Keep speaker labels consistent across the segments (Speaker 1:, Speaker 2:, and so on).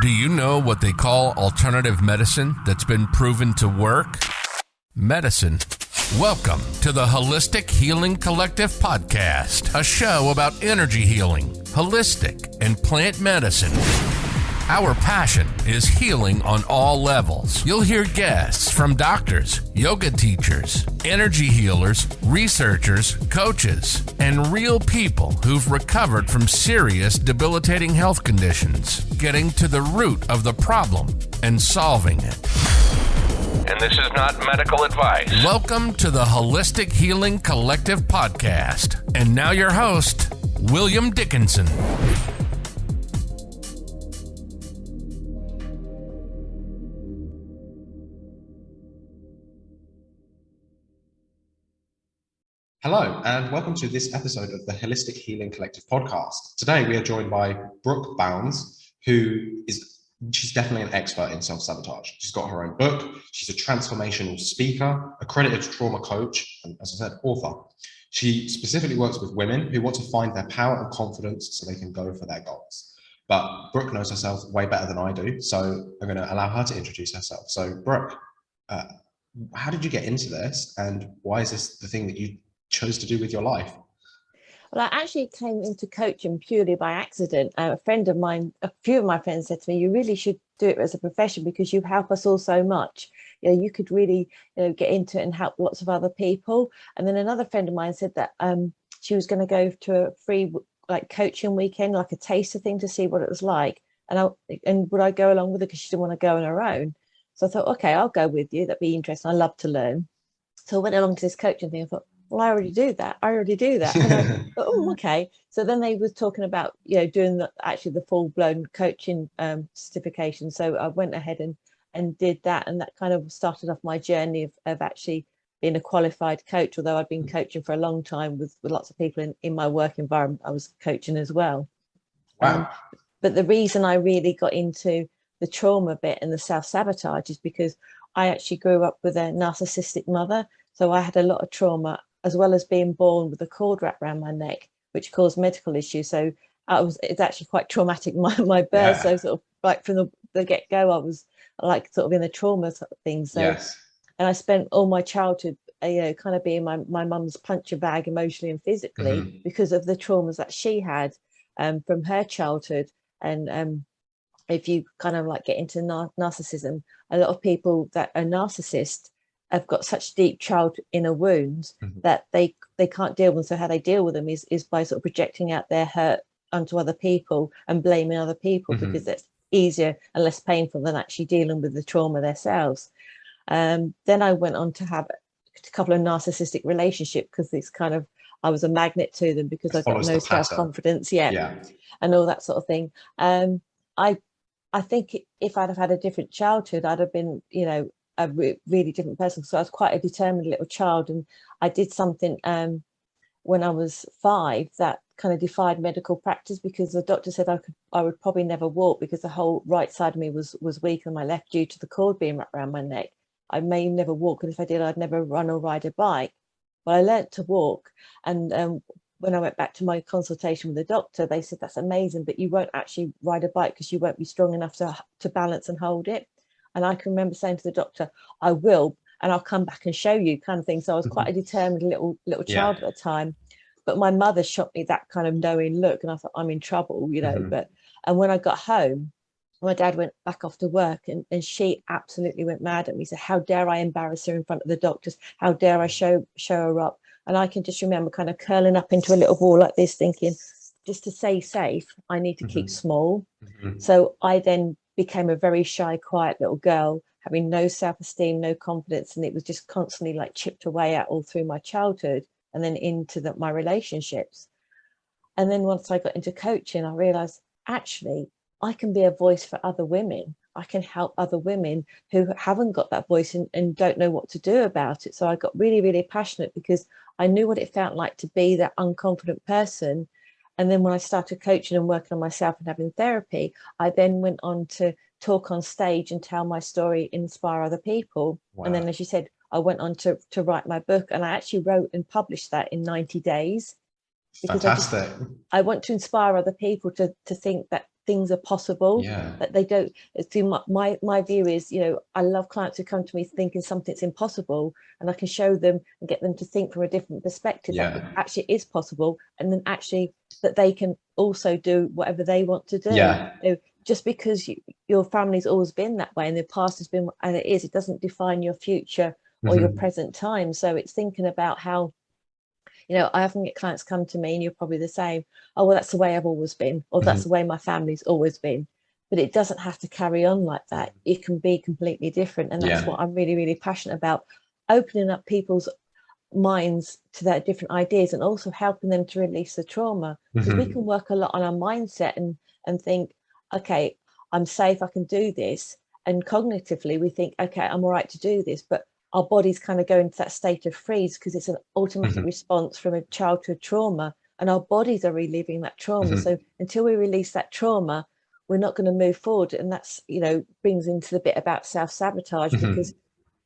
Speaker 1: Do you know what they call alternative medicine that's been proven to work? Medicine. Welcome to the Holistic Healing Collective podcast, a show about energy healing, holistic, and plant medicine. Our passion is healing on all levels. You'll hear guests from doctors, yoga teachers, energy healers, researchers, coaches, and real people who've recovered from serious debilitating health conditions, getting to the root of the problem and solving it. And this is not medical advice. Welcome to the Holistic Healing Collective podcast. And now your host, William Dickinson.
Speaker 2: Hello, and welcome to this episode of the Holistic Healing Collective podcast. Today, we are joined by Brooke Bounds, who is she's definitely an expert in self-sabotage. She's got her own book. She's a transformational speaker, accredited trauma coach, and as I said, author. She specifically works with women who want to find their power and confidence so they can go for their goals. But Brooke knows herself way better than I do, so I'm going to allow her to introduce herself. So, Brooke, uh, how did you get into this, and why is this the thing that you chose to do with your life?
Speaker 3: Well, I actually came into coaching purely by accident. Uh, a friend of mine, a few of my friends said to me, you really should do it as a profession because you help us all so much. You know, you could really you know, get into it and help lots of other people. And then another friend of mine said that um, she was going to go to a free like coaching weekend, like a taster thing to see what it was like. And I and would I go along with her because she didn't want to go on her own. So I thought, okay, I'll go with you. That'd be interesting. I love to learn. So I went along to this coaching thing. I thought, well, I already do that. I already do that. I, oh, okay. So then they were talking about, you know, doing the actually the full blown coaching um, certification. So I went ahead and and did that, and that kind of started off my journey of, of actually being a qualified coach. Although I'd been mm. coaching for a long time with, with lots of people in in my work environment, I was coaching as well.
Speaker 2: Wow. Um,
Speaker 3: but the reason I really got into the trauma bit and the self sabotage is because I actually grew up with a narcissistic mother. So I had a lot of trauma as well as being born with a cord wrapped around my neck, which caused medical issues. So I was, it's actually quite traumatic, my, my birth. Yeah. So sort of like from the, the get go, I was like sort of in the trauma sort of thing. So,
Speaker 2: yes.
Speaker 3: and I spent all my childhood, uh, you know, kind of being my, my mum's puncher bag emotionally and physically mm-hmm. because of the traumas that she had um, from her childhood. And um, if you kind of like get into nar- narcissism, a lot of people that are narcissists have got such deep child inner wounds mm-hmm. that they they can't deal with them. So how they deal with them is is by sort of projecting out their hurt onto other people and blaming other people mm-hmm. because it's easier and less painful than actually dealing with the trauma themselves. Um, then I went on to have a couple of narcissistic relationships because it's kind of I was a magnet to them because I got no self confidence yet,
Speaker 2: yeah.
Speaker 3: and all that sort of thing. Um, I I think if I'd have had a different childhood, I'd have been, you know, a re really different person. So I was quite a determined little child, and I did something um, when I was five that kind of defied medical practice because the doctor said I could I would probably never walk because the whole right side of me was was weak and my left due to the cord being wrapped around my neck. I may never walk, and if I did, I'd never run or ride a bike. But I learnt to walk, and um, when I went back to my consultation with the doctor, they said that's amazing, but you won't actually ride a bike because you won't be strong enough to to balance and hold it. And I can remember saying to the doctor, I will, and I'll come back and show you kind of thing. So I was mm-hmm. quite a determined little little child yeah. at the time. But my mother shot me that kind of knowing look, and I thought, I'm in trouble, you know. Mm-hmm. But and when I got home, my dad went back off to work and, and she absolutely went mad at me. Said, How dare I embarrass her in front of the doctors? How dare I show show her up? And I can just remember kind of curling up into a little ball like this, thinking, just to stay safe, I need to mm-hmm. keep small. Mm-hmm. So I then became a very shy, quiet little girl, having no self-esteem, no confidence, and it was just constantly like chipped away at all through my childhood and then into the, my relationships. And then once I got into coaching, I realized actually I can be a voice for other women. I can help other women who haven't got that voice and, and don't know what to do about it. So I got really, really passionate because I knew what it felt like to be that unconfident person and then when I started coaching and working on myself and having therapy, I then went on to talk on stage and tell my story, inspire other people. Wow. And then, as you said, I went on to, to write my book and I actually wrote and published that in 90 days.
Speaker 2: Because Fantastic.
Speaker 3: I, just, I want to inspire other people to, to think that things are possible
Speaker 2: Yeah.
Speaker 3: that they don't see my, my my view is you know i love clients who come to me thinking something's impossible and i can show them and get them to think from a different perspective that actually is possible and then actually that they can also do whatever they want to do
Speaker 2: Yeah.
Speaker 3: You know, just because you, your family's always been that way and the past has been and it is it doesn't define your future or your
Speaker 2: Mhm.
Speaker 3: present time so it's thinking about how you know i often get clients come to me and you're probably the same oh well that's the way i've always been or that's the way my family's always been but it doesn't have to carry on like that it can be completely different and that's
Speaker 2: Yeah.
Speaker 3: what i'm really really passionate about opening up people's minds to their different ideas and also helping them to release the trauma because we
Speaker 2: Mhm.
Speaker 3: can work a lot on our mindset and and think okay i'm safe i can do this and cognitively we think okay i'm all right to do this but our bodies kind of go into that state of freeze because it's an automatic
Speaker 2: Mhm.
Speaker 3: response from a childhood trauma and our bodies are reliving that trauma
Speaker 2: Mhm.
Speaker 3: so until we release that trauma we're not going to move forward and that's you know brings into the bit about self-sabotage
Speaker 2: Mhm.
Speaker 3: because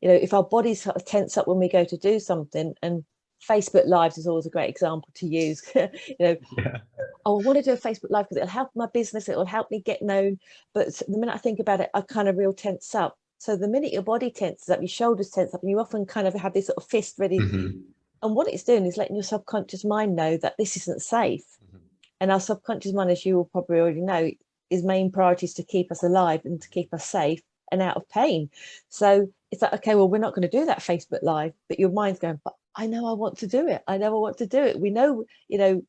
Speaker 3: you know if our bodies sort of tense up when we go to do something and facebook lives is always a great example to use you know
Speaker 2: Yeah.
Speaker 3: oh, I want to do a Facebook Live because it'll help my business, it'll help me get known. But the minute I think about it, I kind of real tense up. So the minute your body tenses up, your shoulders tense up, and you often kind of have this sort of fist ready.
Speaker 2: Mhm.
Speaker 3: And what it's doing is letting your subconscious mind know that this isn't safe.
Speaker 2: Mhm.
Speaker 3: And our subconscious mind, as you will probably already know, is main priority is to keep us alive and to keep us safe and out of pain. So it's like, okay, well, we're not going to do that Facebook Live, but your mind's going, but I know I want to do it. I know I want to do it. We know, you know,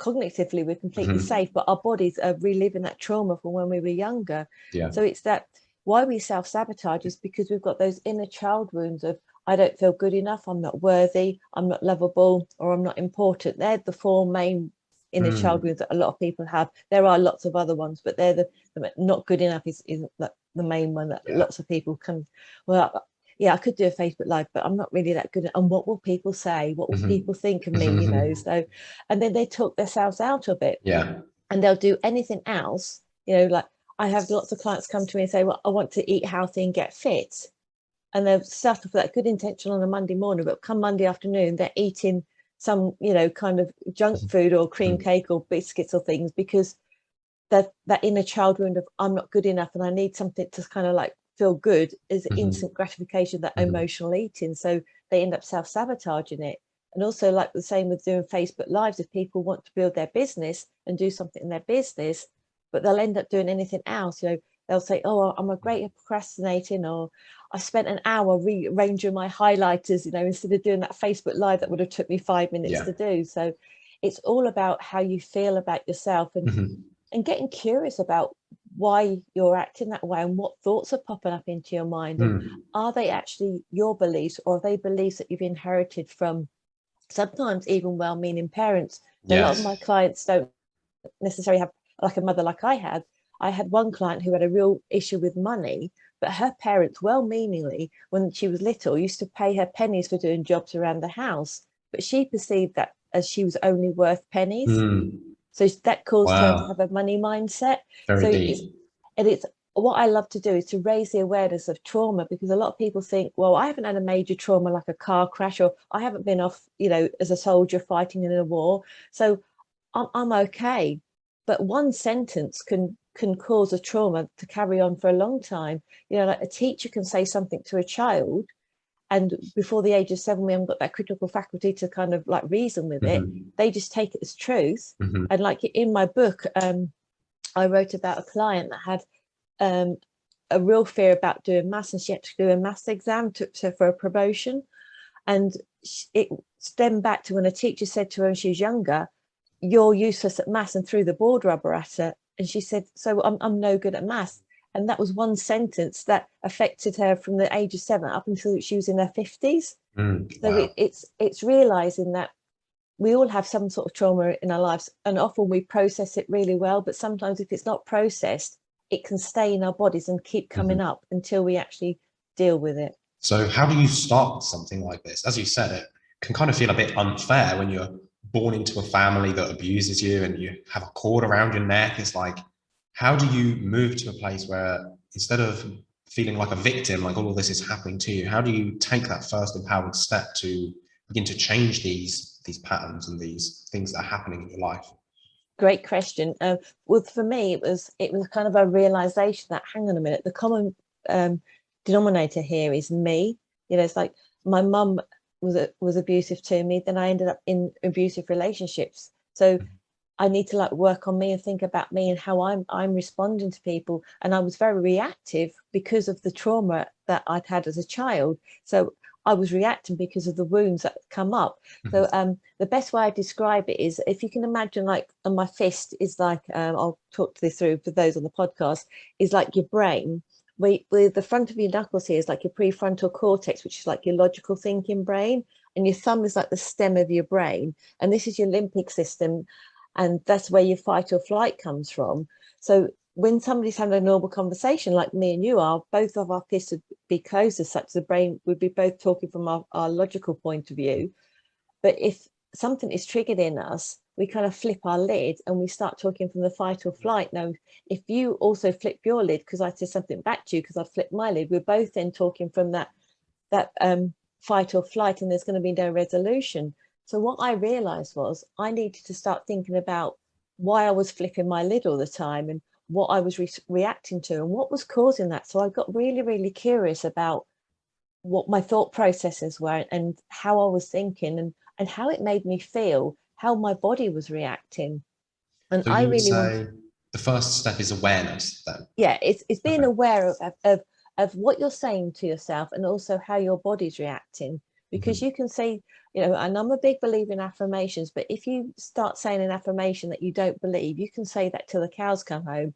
Speaker 3: cognitively we're completely
Speaker 2: Mhm.
Speaker 3: safe, but our bodies are reliving that trauma from when we were younger.
Speaker 2: Yeah.
Speaker 3: So it's that why we self sabotage is because we've got those inner child wounds of I don't feel good enough, I'm not worthy, I'm not lovable, or I'm not important. They're the four main inner child
Speaker 2: Mm.
Speaker 3: wounds that a lot of people have. There are lots of other ones, but they're the, the not good enough is, is the, the main one that
Speaker 2: Yeah.
Speaker 3: lots of people can. Well, yeah, I could do a Facebook Live, but I'm not really that good. At, and what will people say? What will
Speaker 2: Mhm.
Speaker 3: people think of me? You know, so and then they talk themselves out of it
Speaker 2: Yeah.
Speaker 3: and they'll do anything else you know like i have lots of clients come to me and say well i want to eat healthy and get fit and they've started with that good intention on a monday morning but come monday afternoon they're eating some you know kind of junk
Speaker 2: Mhm.
Speaker 3: food or cream
Speaker 2: Mhm.
Speaker 3: cake or biscuits or things because that that inner child wound of i'm not good enough and i need something to kind of like feel good is
Speaker 2: Mhm.
Speaker 3: instant gratification that
Speaker 2: Mhm.
Speaker 3: emotional eating so they end up self-sabotaging it and also like the same with doing facebook lives if people want to build their business and do something in their business but they'll end up doing anything else you know they'll say oh i'm a great at procrastinating or i spent an hour rearranging my highlighters you know instead of doing that facebook live that would have took me five minutes
Speaker 2: Yeah.
Speaker 3: to do so it's all about how you feel about yourself and
Speaker 2: Mhm.
Speaker 3: And getting curious about why you're acting that way and what thoughts are popping up into your mind
Speaker 2: Mm.
Speaker 3: are they actually your beliefs or are they beliefs that you've inherited from sometimes even well-meaning parents a lot of my clients don't necessarily have like a mother like i had i had one client who had a real issue with money but her parents well-meaningly when she was little used to pay her pennies for doing jobs around the house but she perceived that as she was only worth pennies
Speaker 2: Mm.
Speaker 3: So that caused her to have a money mindset
Speaker 2: Very
Speaker 3: so
Speaker 2: deep.
Speaker 3: it's and it's what I love to do is to raise the awareness of trauma because a lot of people think, well, I haven't had a major trauma like a car crash, or I haven't been off, you know, as a soldier fighting in a war, so I'm, I'm okay. But one sentence can can cause a trauma to carry on for a long time. You know, like a teacher can say something to a child, and before the age of seven, we haven't got that critical faculty to kind of like reason with it.
Speaker 2: Mhm.
Speaker 3: They just take it as truth
Speaker 2: Mhm.
Speaker 3: and like in my book um i wrote about a client that had um a real fear about doing maths and she had to do a maths exam to, to for a promotion and it stemmed back to when a teacher said to her when she was younger you're useless at maths and threw the board rubber at her and she said so i'm, I'm no good at maths and that was one sentence that affected her from the age of seven up until she was in her 50s
Speaker 2: Mm.
Speaker 3: so
Speaker 2: Wow.
Speaker 3: it, it's it's realizing that we all have some sort of trauma in our lives, and often we process it really well. But sometimes, if it's not processed, it can stay in our bodies and keep coming up until we actually deal with it.
Speaker 2: So how do you start something like this? As you said, it can kind of feel a bit unfair when you're born into a family that abuses you and you have a cord around your neck. It's like, how do you move to a place where instead of feeling like a victim, like all of this is happening to you, how do you take that first empowered step to begin to change these these patterns and these things that are happening in your life?
Speaker 3: great question. Uh, well, for me, it was it was kind of a realization that hang on a minute, the common um, denominator here is me. You know, it's like my mum was was abusive to me. Then I ended up in abusive relationships. So mm-hmm. I need to like work on me and think about me and how I'm I'm responding to people. And I was very reactive because of the trauma that I'd had as a child. So I was reacting because of the wounds that come up. Mm -hmm. So mm-hmm. um, the best way I describe it is if you can imagine like on my fist is like, um, I'll talk to this through for those on the podcast, is like your brain. Where, where the front of your knuckles here is like your prefrontal cortex, which is like your logical thinking brain. And your thumb is like the stem of your brain. And this is your limbic system. And that's where your fight or flight comes from. So when somebody's having a normal conversation like me and you are, both of our fists would be closed as such the brain would be both talking from our, our logical point of view. But if something is triggered in us, we kind of flip our lid and we start talking from the fight or flight. Now, if you also flip your lid, because I said something back to you because I flipped my lid, we're both then talking from that that um, fight or flight and there's going to be no resolution. So what I realized was I needed to start thinking about why I was flipping my lid all the time and what I was re reacting to and what was causing that. So I got really, really curious about what my thought processes were and how I was thinking and, and how it made me feel, how my body was reacting. And
Speaker 2: so
Speaker 3: I really
Speaker 2: say the first step is awareness then.
Speaker 3: Yeah, it's, it's being okay. aware of, of, of what you're saying to yourself and also how your body's reacting because mm -hmm. you can say you know, and I'm a big believer in affirmations, but if you start saying an affirmation that you don't believe, you can say that till the cows come home.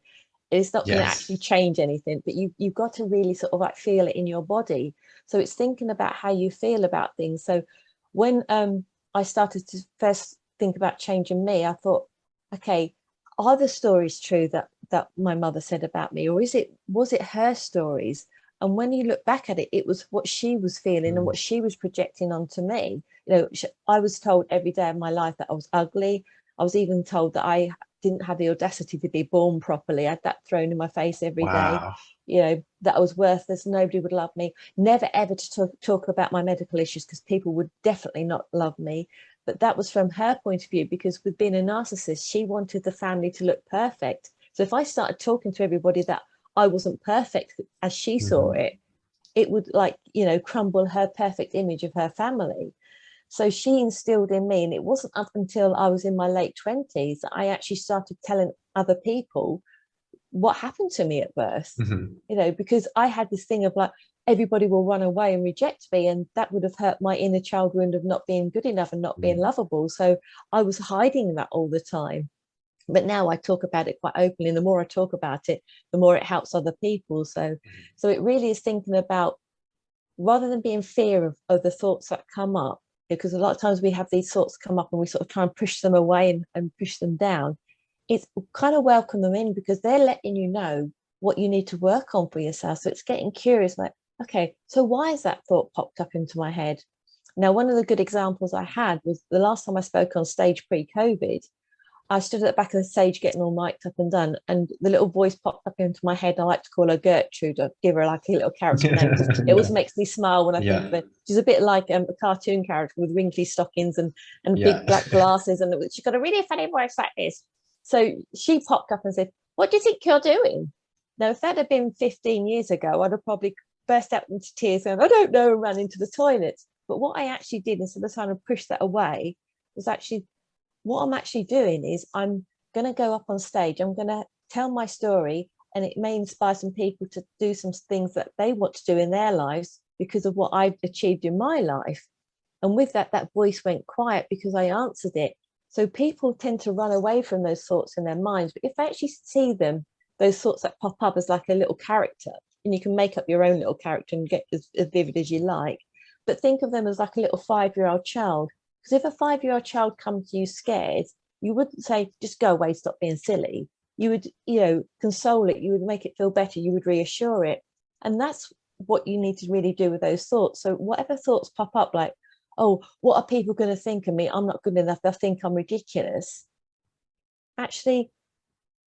Speaker 3: It's not yes. going to actually change anything, but you, you've got to really sort of like feel it in your body. So it's thinking about how you feel about things. So when um, I started to first think about changing me, I thought, okay, are the stories true that that my mother said about me, or is it was it her stories? And when you look back at it, it was what she was feeling and mm. what she was projecting onto me. You know, I was told every day of my life that I was ugly. I was even told that I didn't have the audacity to be born properly. I had that thrown in my face every wow. day. You know, that I was worthless. Nobody would love me. Never ever to talk, talk about my medical issues because people would definitely not love me. But that was from her point of view because with being a narcissist, she wanted the family to look perfect. So if I started talking to everybody that I wasn't perfect as she mm -hmm. saw mm-hmm. it, it would like, you know, crumble her perfect image of her family. So she instilled in me, and it wasn't up until I was in my late 20s that I actually started telling other people what happened to me at birth, mm -hmm. you know, because I had this thing of like, everybody will run away and reject me. And that would have hurt my inner child wound of not being good enough and not being mm. lovable. So I was hiding that all the time but now I talk about it quite openly. And the more I talk about it, the more it helps other people. So, mm-hmm. so it really is thinking about rather than being fear of, of the thoughts that come up, because a lot of times we have these thoughts come up and we sort of try and push them away and, and push them down. It's kind of welcome them in because they're letting you know what you need to work on for yourself. So it's getting curious, like, okay, so why has that thought popped up into my head? Now, one of the good examples I had was the last time I spoke on stage pre-COVID, I stood at the back of the stage getting all mic'd up and done, and the little voice popped up into my head. I like to call her Gertrude, or give her like a little character name. It always makes me smile when I yeah. think of it. She's a bit like um, a cartoon character with wrinkly stockings and, and yeah. big black glasses, and she's got a really funny voice like this. So she popped up and said, What do you think you're doing? Now, if that had been 15 years ago, I'd have probably burst out into tears and I don't know, and ran into the toilet. But what I actually did instead of trying to push that away was actually what I'm actually doing is I'm going to go up on stage, I'm going to tell my story and it may inspire some people to do some things that they want to do in their lives because of what I've achieved in my life. And with that, that voice went quiet because I answered it. So people tend to run away from those thoughts in their minds. But if they actually see them, those thoughts that pop up as like a little character, and you can make up your own little character and get as, as vivid as you like, but think of them as like a little five-year-old child because if a five-year-old child comes to you scared, you wouldn't say, just go away, stop being silly. You would, you know, console it, you would make it feel better, you would reassure it. And that's what you need to really do with those thoughts. So whatever thoughts pop up like, oh, what are people going to think of me? I'm not good enough. They'll think I'm ridiculous. Actually,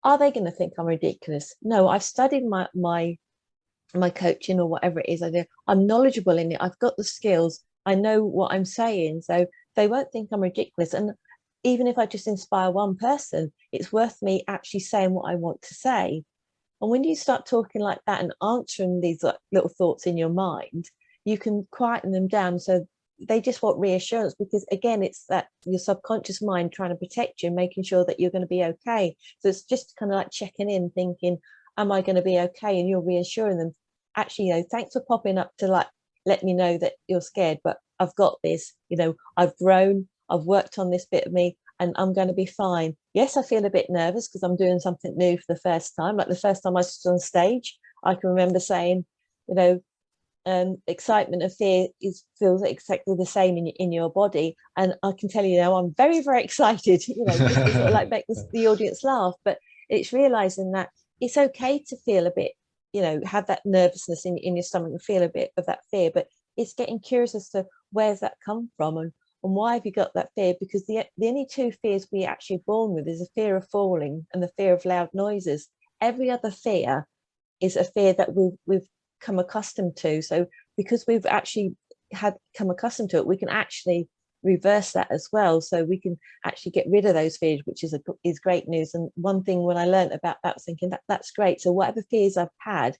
Speaker 3: are they going to think I'm ridiculous? No, I've studied my my my coaching or whatever it is I do. I'm knowledgeable in it. I've got the skills. I know what I'm saying. So they won't think I'm ridiculous. And even if I just inspire one person, it's worth me actually saying what I want to say. And when you start talking like that and answering these little thoughts in your mind, you can quieten them down so they just want reassurance because again it's that your subconscious mind trying to protect you making sure that you're going to be okay so it's just kind of like checking in thinking am i going to be okay and you're reassuring them actually you know thanks for popping up to like let me know that you're scared but i've got this you know i've grown i've worked on this bit of me and i'm going to be fine yes i feel a bit nervous because i'm doing something new for the first time like the first time i stood on stage i can remember saying you know um, excitement and fear is feels exactly the same in, in your body. And I can tell you now, I'm very, very excited, you know, sort of like make the, the audience laugh, but it's realizing that it's okay to feel a bit, you know, have that nervousness in, in your stomach and feel a bit of that fear, but it's getting curious as to where's that come from and, and why have you got that fear? Because the, the only two fears we actually born with is the fear of falling and the fear of loud noises. Every other fear is a fear that we've, we've come accustomed to. So because we've actually had come accustomed to it, we can actually reverse that as well. So we can actually get rid of those fears, which is a, is great news. And one thing when I learned about that was thinking that that's great. So whatever fears I've had,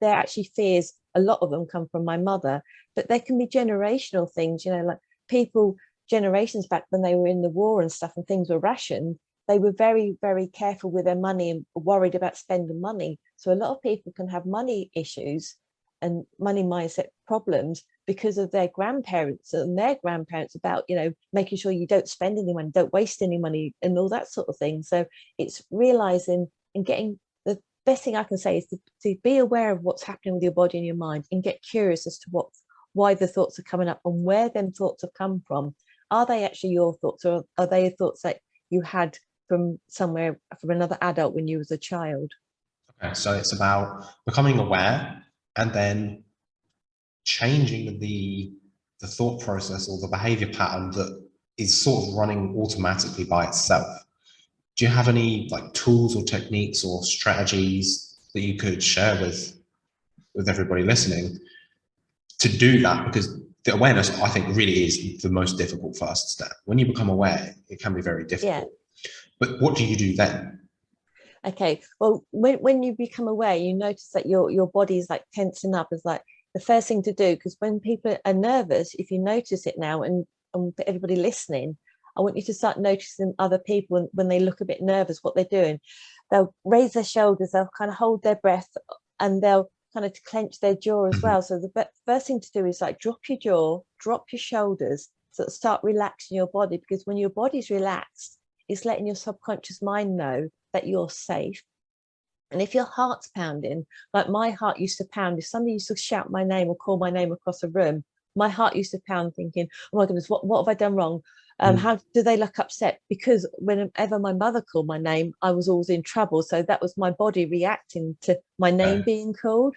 Speaker 3: they're actually fears. A lot of them come from my mother, but there can be generational things, you know, like people generations back when they were in the war and stuff and things were rationed, they were very, very careful with their money and worried about spending money. So a lot of people can have money issues and money mindset problems because of their grandparents and their grandparents about you know making sure you don't spend any money don't waste any money and all that sort of thing. So it's realizing and getting the best thing i can say is to, to be aware of what's happening with your body and your mind and get curious as to what why the thoughts are coming up and where them thoughts have come from. Are they actually your thoughts or are they thoughts that you had from somewhere from another adult when you was a child?
Speaker 2: Okay so it's about becoming aware and then changing the the thought process or the behavior pattern that is sort of running automatically by itself. Do you have any like tools or techniques or strategies that you could share with with everybody listening to do that? Because the awareness, I think, really is the most difficult first step. When you become aware, it can be very difficult. Yeah. But what do you do then?
Speaker 3: Okay well when, when you become aware you notice that your your body is like tensing up is like the first thing to do because when people are nervous if you notice it now and, and for everybody listening i want you to start noticing other people when, when they look a bit nervous what they're doing they'll raise their shoulders they'll kind of hold their breath and they'll kind of clench their jaw as mm-hmm. well so the first thing to do is like drop your jaw drop your shoulders so start relaxing your body because when your body's relaxed it's letting your subconscious mind know that you're safe. And if your heart's pounding, like my heart used to pound, if somebody used to shout my name or call my name across a room, my heart used to pound thinking, oh my goodness, what, what have I done wrong? Um, mm. How do they look upset? Because whenever my mother called my name, I was always in trouble. So that was my body reacting to my name being called.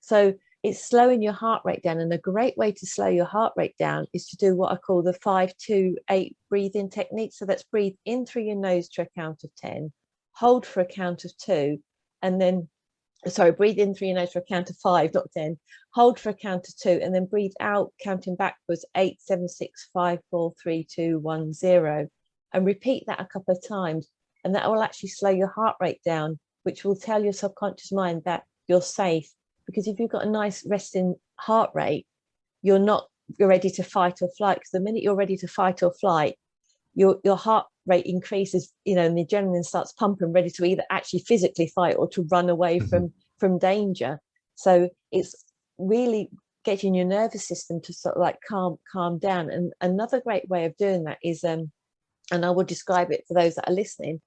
Speaker 3: So it's slowing your heart rate down. And a great way to slow your heart rate down is to do what I call the five, two, eight breathing technique. So that's breathe in through your nose to a count of 10, hold for a count of two, and then, sorry, breathe in through your nose for a count of five, not 10, hold for a count of two, and then breathe out, counting backwards, eight, seven, six, five, four, three, two, one, zero. And repeat that a couple of times. And that will actually slow your heart rate down, which will tell your subconscious mind that you're safe. Because if you've got a nice resting heart rate, you're not you're ready to fight or flight. Because the minute you're ready to fight or flight, your your heart rate increases, you know, and the adrenaline starts pumping, ready to either actually physically fight or to run away mm -hmm. from from danger. So it's really getting your nervous system to sort of like calm calm down. And another great way of doing that is, um, and I will describe it for those that are listening,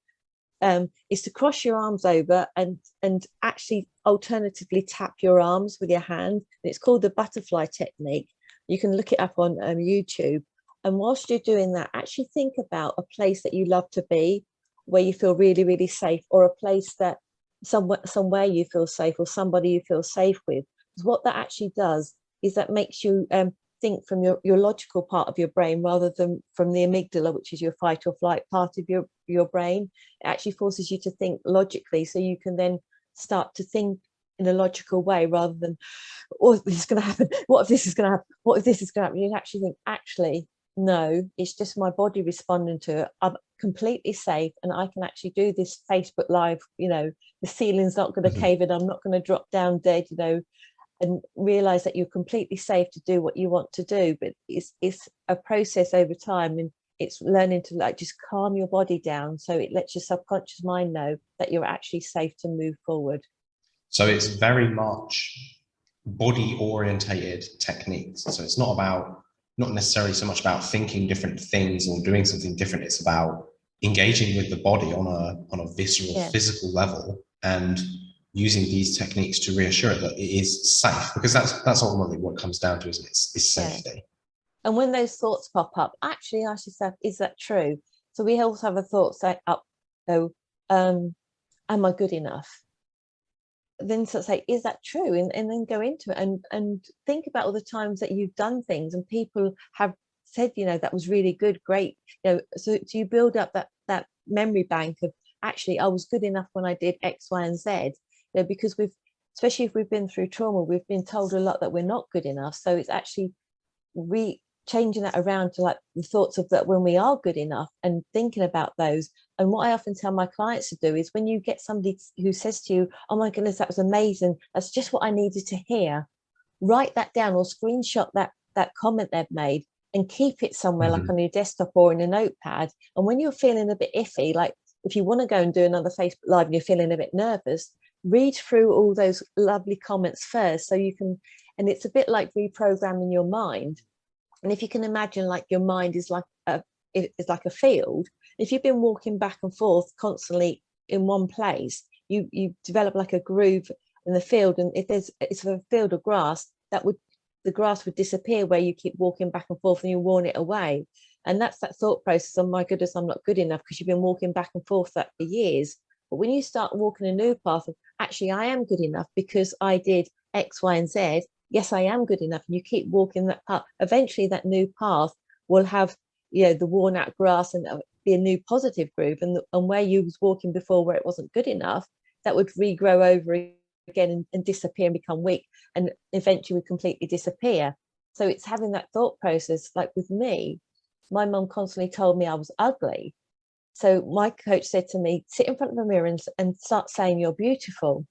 Speaker 3: um, is to cross your arms over and and actually alternatively tap your arms with your hand. And it's called the butterfly technique. You can look it up on um, YouTube and whilst you're doing that, actually think about a place that you love to be, where you feel really, really safe, or a place that somewhere, somewhere you feel safe, or somebody you feel safe with. Because what that actually does is that makes you um, think from your, your logical part of your brain rather than from the amygdala, which is your fight or flight part of your, your brain. It actually forces you to think logically so you can then start to think in a logical way rather than, oh, this is going to happen. What if this is going to happen? What if this is going to happen? You actually think, actually, no, it's just my body responding to it. I'm completely safe and I can actually do this Facebook Live, you know, the ceiling's not going to mm -hmm. cave in, I'm not going to drop down dead, you know, and realize that you're completely safe to do what you want to do. But it's, it's a process over time and it's learning to like just calm your body down so it lets your subconscious mind know that you're actually safe to move forward.
Speaker 2: So it's very much body orientated techniques. So it's not about, not necessarily so much about thinking different things or doing something different. It's about engaging with the body on a, on a visceral yeah. physical level and using these techniques to reassure it that it is safe because that's, that's ultimately what it comes down to, isn't it? It's, it's safety. Yeah.
Speaker 3: And when those thoughts pop up, actually ask yourself, is that true? So we also have a thought say up, oh, um, am I good enough? Then sort of say, is that true? And, and then go into it and, and think about all the times that you've done things and people have said, you know, that was really good, great. You know, so, so you build up that that memory bank of actually I was good enough when I did X, Y, and Z. You know, because we've especially if we've been through trauma, we've been told a lot that we're not good enough. So it's actually re changing that around to like the thoughts of that when we are good enough and thinking about those. And what I often tell my clients to do is when you get somebody who says to you, oh my goodness, that was amazing. That's just what I needed to hear. Write that down or screenshot that, that comment they've made and keep it somewhere mm -hmm. like mm-hmm. on your desktop or in a notepad. And when you're feeling a bit iffy, like if you want to go and do another Facebook Live and you're feeling a bit nervous, read through all those lovely comments first so you can, and it's a bit like reprogramming your mind and if you can imagine like your mind is like a is like a field, if you've been walking back and forth constantly in one place, you you develop like a groove in the field. And if there's it's a field of grass, that would the grass would disappear where you keep walking back and forth and you worn it away. And that's that thought process, oh my goodness, I'm not good enough because you've been walking back and forth that for years. But when you start walking a new path of actually I am good enough because I did X, Y, and Z, yes, I am good enough. And you keep walking that path. Eventually that new path will have, you know, the worn out grass and uh, be a new positive groove. And, and where you was walking before where it wasn't good enough, that would regrow over again and, and disappear and become weak and eventually would completely disappear. So it's having that thought process, like with me, my mum constantly told me I was ugly. So my coach said to me, sit in front of a mirror and, and start saying you're beautiful.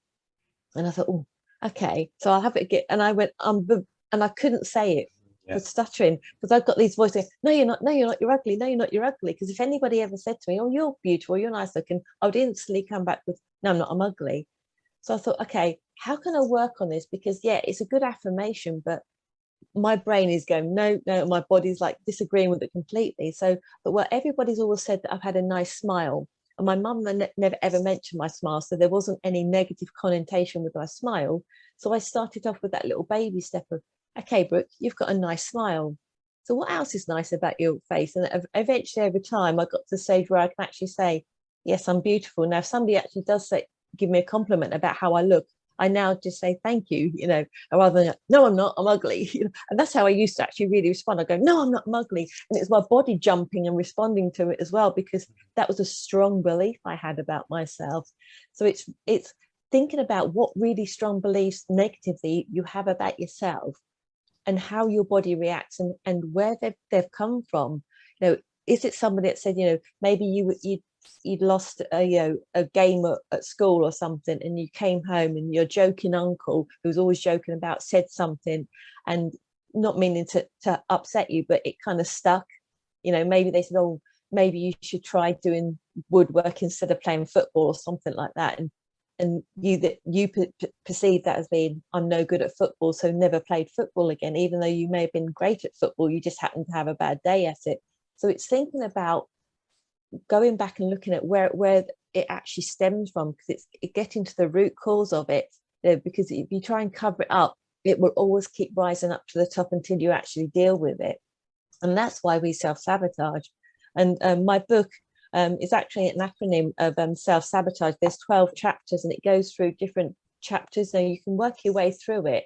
Speaker 3: And I thought, oh, okay, so I'll have it get, and I went, um, and I couldn't say it yeah. for stuttering because I've got these voices, no, you're not, no, you're not, you're ugly, no, you're not, you're ugly. Because if anybody ever said to me, oh, you're beautiful, you're nice looking, I would instantly come back with, no, I'm not, I'm ugly. So I thought, okay, how can I work on this? Because yeah, it's a good affirmation, but my brain is going, no, no, my body's like disagreeing with it completely. So, but what everybody's always said that I've had a nice smile. And my mum ne never ever mentioned my smile, so there wasn't any negative connotation with my smile. So I started off with that little baby step of, okay, Brooke, you've got a nice smile. So what else is nice about your face? And eventually over time, I got to the stage where I can actually say, yes, I'm beautiful. Now, if somebody actually does say, give me a compliment about how I look, I now just say thank you, you know, rather than no, I'm not, I'm ugly. and that's how I used to actually really respond. I go, no, I'm not I'm ugly. And it's my body jumping and responding to it as well, because mm-hmm. that was a strong belief I had about myself. So it's it's thinking about what really strong beliefs negatively you have about yourself and how your body reacts and, and where they've, they've come from. You know, is it somebody that said, you know, maybe you you you'd lost a you know a game at, at, school or something and you came home and your joking uncle who was always joking about said something and not meaning to, to upset you but it kind of stuck. You know maybe they said oh maybe you should try doing woodwork instead of playing football or something like that and and you that you perceive that as being I'm no good at football so never played football again even though you may have been great at football you just happened to have a bad day at it. So it's thinking about going back and looking at where where it actually stems from because it's it getting to the root cause of it you know, because if you try and cover it up it will always keep rising up to the top until you actually deal with it. And that's why we self-sabotage. And um, my book um, is actually an acronym of um, self-sabotage. There's 12 chapters and it goes through different chapters so you can work your way through it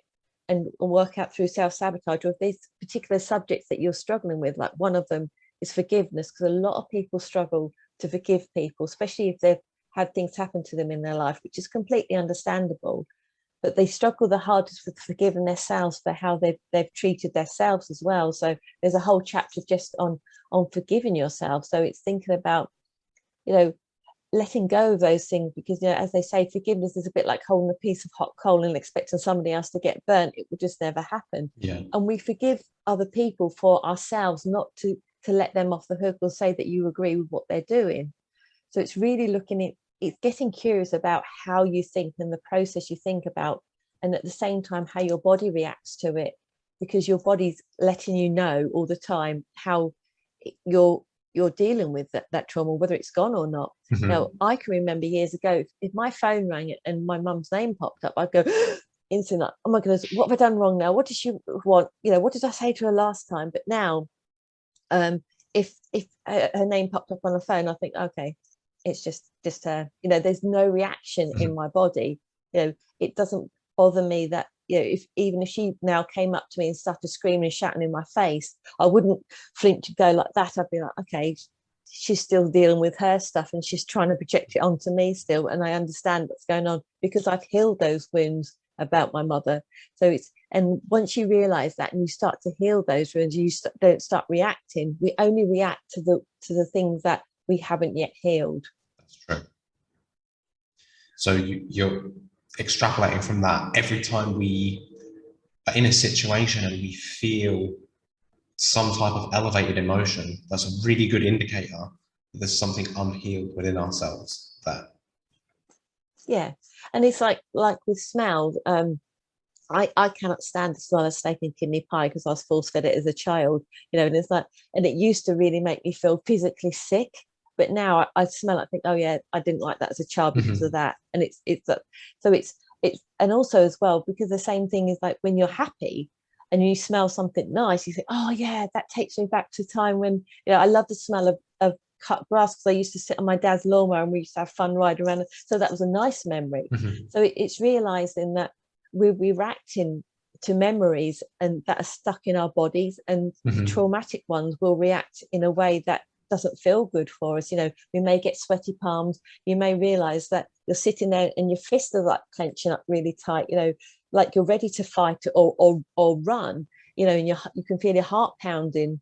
Speaker 3: and work out through self-sabotage or if there's particular subjects that you're struggling with like one of them is forgiveness because a lot of people struggle to forgive people, especially if they've had things happen to them in their life, which is completely understandable. but they struggle the hardest with forgiving themselves for how they've, they've treated themselves as well. So there's a whole chapter just on, on forgiving yourself. So it's thinking about, you know, letting go of those things because you know as they say forgiveness is a bit like holding a piece of hot coal and expecting somebody else to get burnt it will just never happen
Speaker 2: yeah
Speaker 3: and we forgive other people for ourselves not to to let them off the hook or say that you agree with what they're doing. So it's really looking at it's getting curious about how you think and the process you think about and at the same time how your body reacts to it because your body's letting you know all the time how you're you're dealing with that, that trauma whether it's gone or not. Mm -hmm. now i can remember years ago if my phone rang and my mum's name popped up i'd go instantly oh my goodness what have i done wrong now? What did she want? You know what did i say to her last time? But now um if if her name popped up on the phone i think okay it's just just her you know there's no reaction in my body you know it doesn't bother me that you know, if even if she now came up to me and started screaming and shouting in my face, I wouldn't flinch to go like that. I'd be like, okay, she's still dealing with her stuff and she's trying to project it onto me still. And I understand what's going on because I've healed those wounds about my mother. So it's, and once you realize that and you start to heal those wounds, you st don't start reacting. We only react to the, to the things that we haven't yet healed.
Speaker 2: That's true. So you, you're extrapolating from that, every time we are in a situation and we feel some type of elevated emotion, that's a really good indicator that there's something unhealed within ourselves there.
Speaker 3: Yeah, and it's like like with smell. Um, I I cannot stand the smell of steak and kidney pie because I was force fed it as a child. You know, and it's like, and it used to really make me feel physically sick but now I, I, smell it, I think, oh yeah, I didn't like that as a child because mm -hmm. of that. And it's, it's, so it's, it's, and also as well, because the same thing is like when you're happy and you smell something nice, you think, oh yeah, that takes me back to time when, you know, I love the smell of, of cut grass because I used to sit on my dad's lawnmower and we used to have fun riding around. So that was a nice memory. Mm -hmm. So it, it's realizing that we're, we're reacting to memories and that are stuck in our bodies and mm -hmm. traumatic ones will react in a way that doesn't feel good for us. You know, we may get sweaty palms. You may realize that you're sitting there and your fists are like clenching up really tight, you know, like you're ready to fight or, or, or run, you know, and you you can feel your heart pounding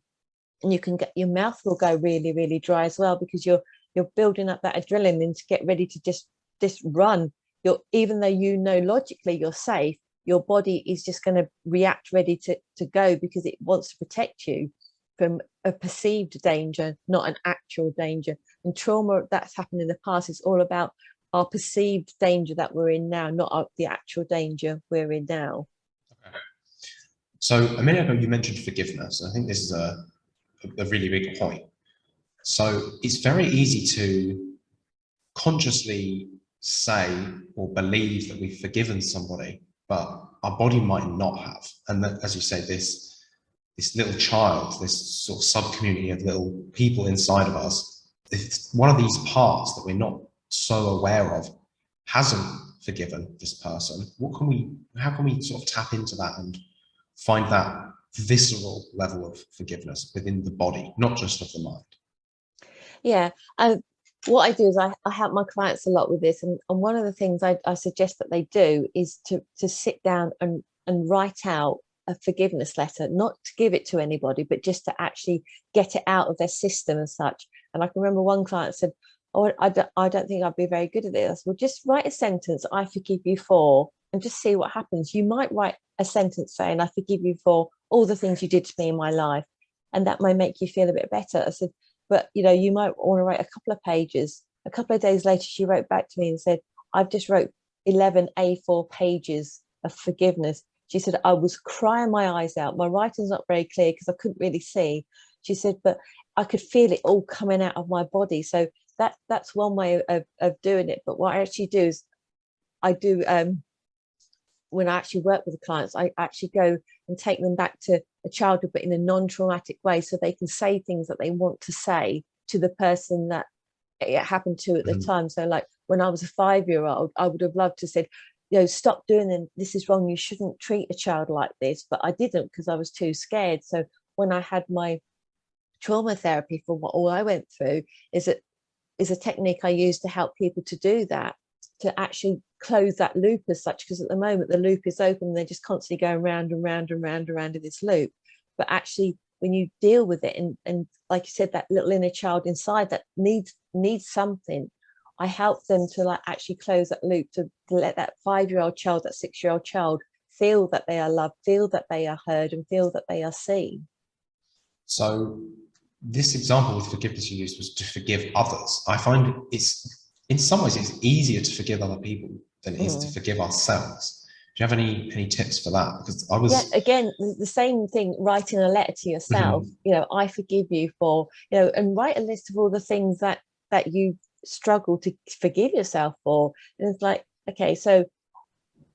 Speaker 3: and you can get your mouth will go really, really dry as well because you're you're building up that adrenaline to get ready to just just run. You're even though you know logically you're safe, your body is just going to react ready to, to go because it wants to protect you from a perceived danger, not an actual danger. And trauma that's happened in the past is all about our perceived danger that we're in now, not the actual danger we're in now.
Speaker 2: Okay. So a minute ago you mentioned forgiveness. I think this is a, a really big point. So it's very easy to consciously say or believe that we've forgiven somebody, but our body might not have. And that, as you say, this this little child, this sort of sub-community of little people inside of us, if one of these parts that we're not so aware of hasn't forgiven this person, what can we, how can we sort of tap into that and find that visceral level of forgiveness within the body, not just of the mind?
Speaker 3: Yeah, what I do is I, I help my clients a lot with this. And, and one of the things I, I suggest that they do is to, to sit down and, and write out a forgiveness letter, not to give it to anybody, but just to actually get it out of their system and such. And I can remember one client said, oh, I don't, I don't think I'd be very good at this. Well, just write a sentence, I forgive you for, and just see what happens. You might write a sentence saying, I forgive you for all the things you did to me in my life. And that might make you feel a bit better. I said, but you know, you might want to write a couple of pages. A couple of days later, she wrote back to me and said, I've just wrote 11 A4 pages of forgiveness she said, I was crying my eyes out. My writing's not very clear because I couldn't really see. She said, but I could feel it all coming out of my body. So that that's one way of, of doing it. But what I actually do is I do, um, when I actually work with the clients, I actually go and take them back to a childhood, but in a non-traumatic way, so they can say things that they want to say to the person that it happened to at the mm time. So like when I was a five-year-old, I would have loved to said, you know, stop doing it. This is wrong. You shouldn't treat a child like this. But I didn't because I was too scared. So when I had my trauma therapy for what all I went through is it is a technique I use to help people to do that, to actually close that loop as such because at the moment the loop is open they're just constantly going round and round and round and round in this loop. But actually when you deal with it and and like you said that little inner child inside that needs needs something i help them to like actually close that loop to, let that five-year-old child that six-year-old child feel that they are loved feel that they are heard and feel that they are seen.
Speaker 2: So this example with forgiveness you used was to forgive others. I find it's in some ways it's easier to forgive other people than it is mm. to forgive ourselves do you have any any tips for that because i was
Speaker 3: yeah, again the same thing writing a letter to yourself mm -hmm. you know i forgive you for you know and write a list of all the things that that you struggle to forgive yourself for and it's like okay so